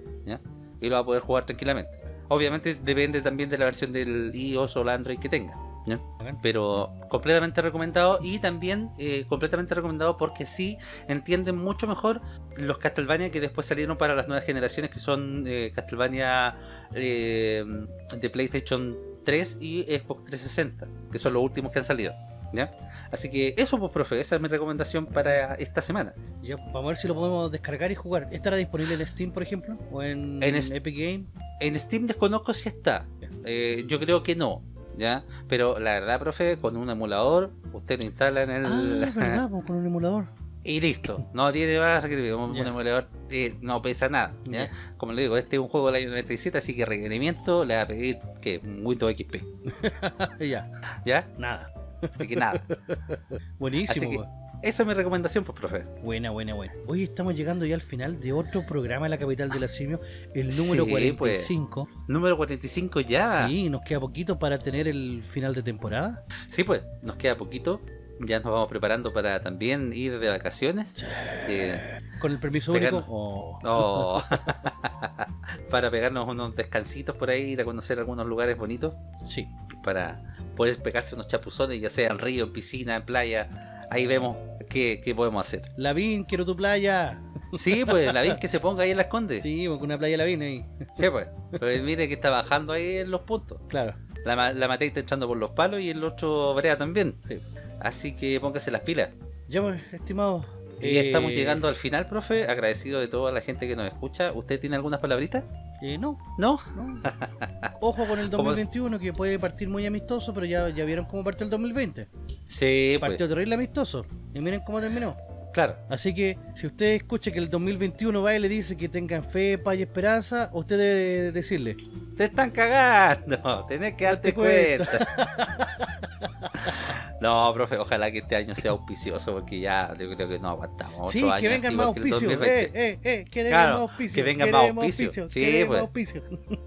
Y lo va a poder jugar tranquilamente. Obviamente depende también de la versión del iOS o el Android que tenga. Pero completamente recomendado y también eh, completamente recomendado porque sí entienden mucho mejor los Castlevania que después salieron para las nuevas generaciones que son eh, Castlevania de PlayStation 3 y Xbox 360, que son los últimos que han salido. ¿Ya? Así que eso, pues, profe, esa es mi recomendación para esta semana. Ya, vamos a ver si lo podemos descargar y jugar. ¿Estará disponible en Steam, por ejemplo? ¿O en, Epic Game? En Steam desconozco si está. Eh, yo creo que no. ¿Ya? Pero la verdad, profe, con un emulador, usted lo instala en el. Ah, verdad, pues, con un emulador. y listo. No tiene más requerimiento. Un, emulador eh, no pesa nada. ¿ya? Ya. Como le digo, este es un juego del año 97, así que requerimiento le va a pedir que un Windows XP. ya, ¿Ya? nada. Así que nada. Buenísimo, que- pues. Esa es mi recomendación, pues, profe. Buena, buena, buena. Hoy estamos llegando ya al final de otro programa en la capital de la simio, el número Sí, 45. Número 45 ya. Sí, nos queda poquito para tener el final de temporada. Sí, pues, nos queda poquito. Ya nos vamos preparando para también ir de vacaciones. Eh, Con el permiso Pegarnos. único. Oh. oh, para pegarnos unos descansitos por ahí, ir a conocer algunos lugares bonitos. Sí. Para poder pegarse unos chapuzones, ya sea en río, en piscina, en playa. Ahí vemos qué, qué podemos hacer. Lavín, quiero tu playa. Sí, pues, la vi que se ponga ahí en las condes. Sí, Sí, con una playa Lavín ahí. pues. Pero mire que está bajando ahí en los puntos. Claro. La, la Matei está echando por los palos y el otro Brea también. Sí. Así que póngase las pilas. Ya pues, estimado. Y eh, estamos llegando al final, profe. Agradecido de toda la gente que nos escucha. ¿Usted tiene algunas palabritas? eh, no, ¿No? no. Ojo con el ¿Cómo es? 2021 que puede partir muy amistoso, pero ya, ya vieron cómo partió el 2020. Sí, pues. Partió terrible amistoso. Y miren cómo terminó. Claro. Así que si usted escucha que el 2021 va y le dice que tengan fe, paz y esperanza, usted debe decirle. Te están cagando. Tenés que darte cuenta. cuenta. no, profe. Ojalá que este año sea auspicioso porque ya yo creo que no aguantamos. Sí, que vengan más auspicios. 2020. Eh, eh, eh, queremos Claro, que vengan más auspicios. Sí, pues.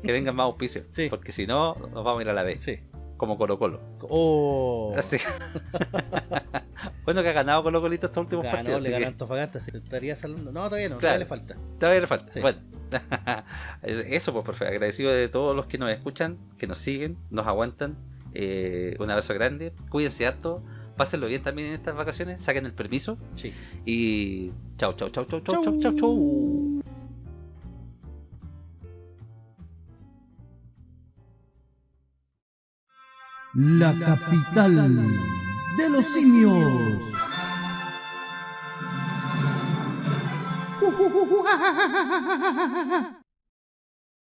Que vengan más auspicios. Sí. Porque si no, nos vamos a ir a la vez. Sí. Como Colo Colo. Oh. Así. bueno, que ha ganado Colo Colito estos últimos Ganó, partidos. le ganó que Antofagasta, se estaría saludando. No, todavía no, Claro. todavía le falta. todavía le falta. Sí. Bueno. Eso, pues, profe. Agradecido de todos los que nos escuchan, que nos siguen, nos aguantan. Eh, un abrazo grande. Cuídense harto. Pásenlo bien también en estas vacaciones. Saquen el permiso. Sí. Y chau, chau, chau, chau, chau, chau, chau, chau. La capital de los simios.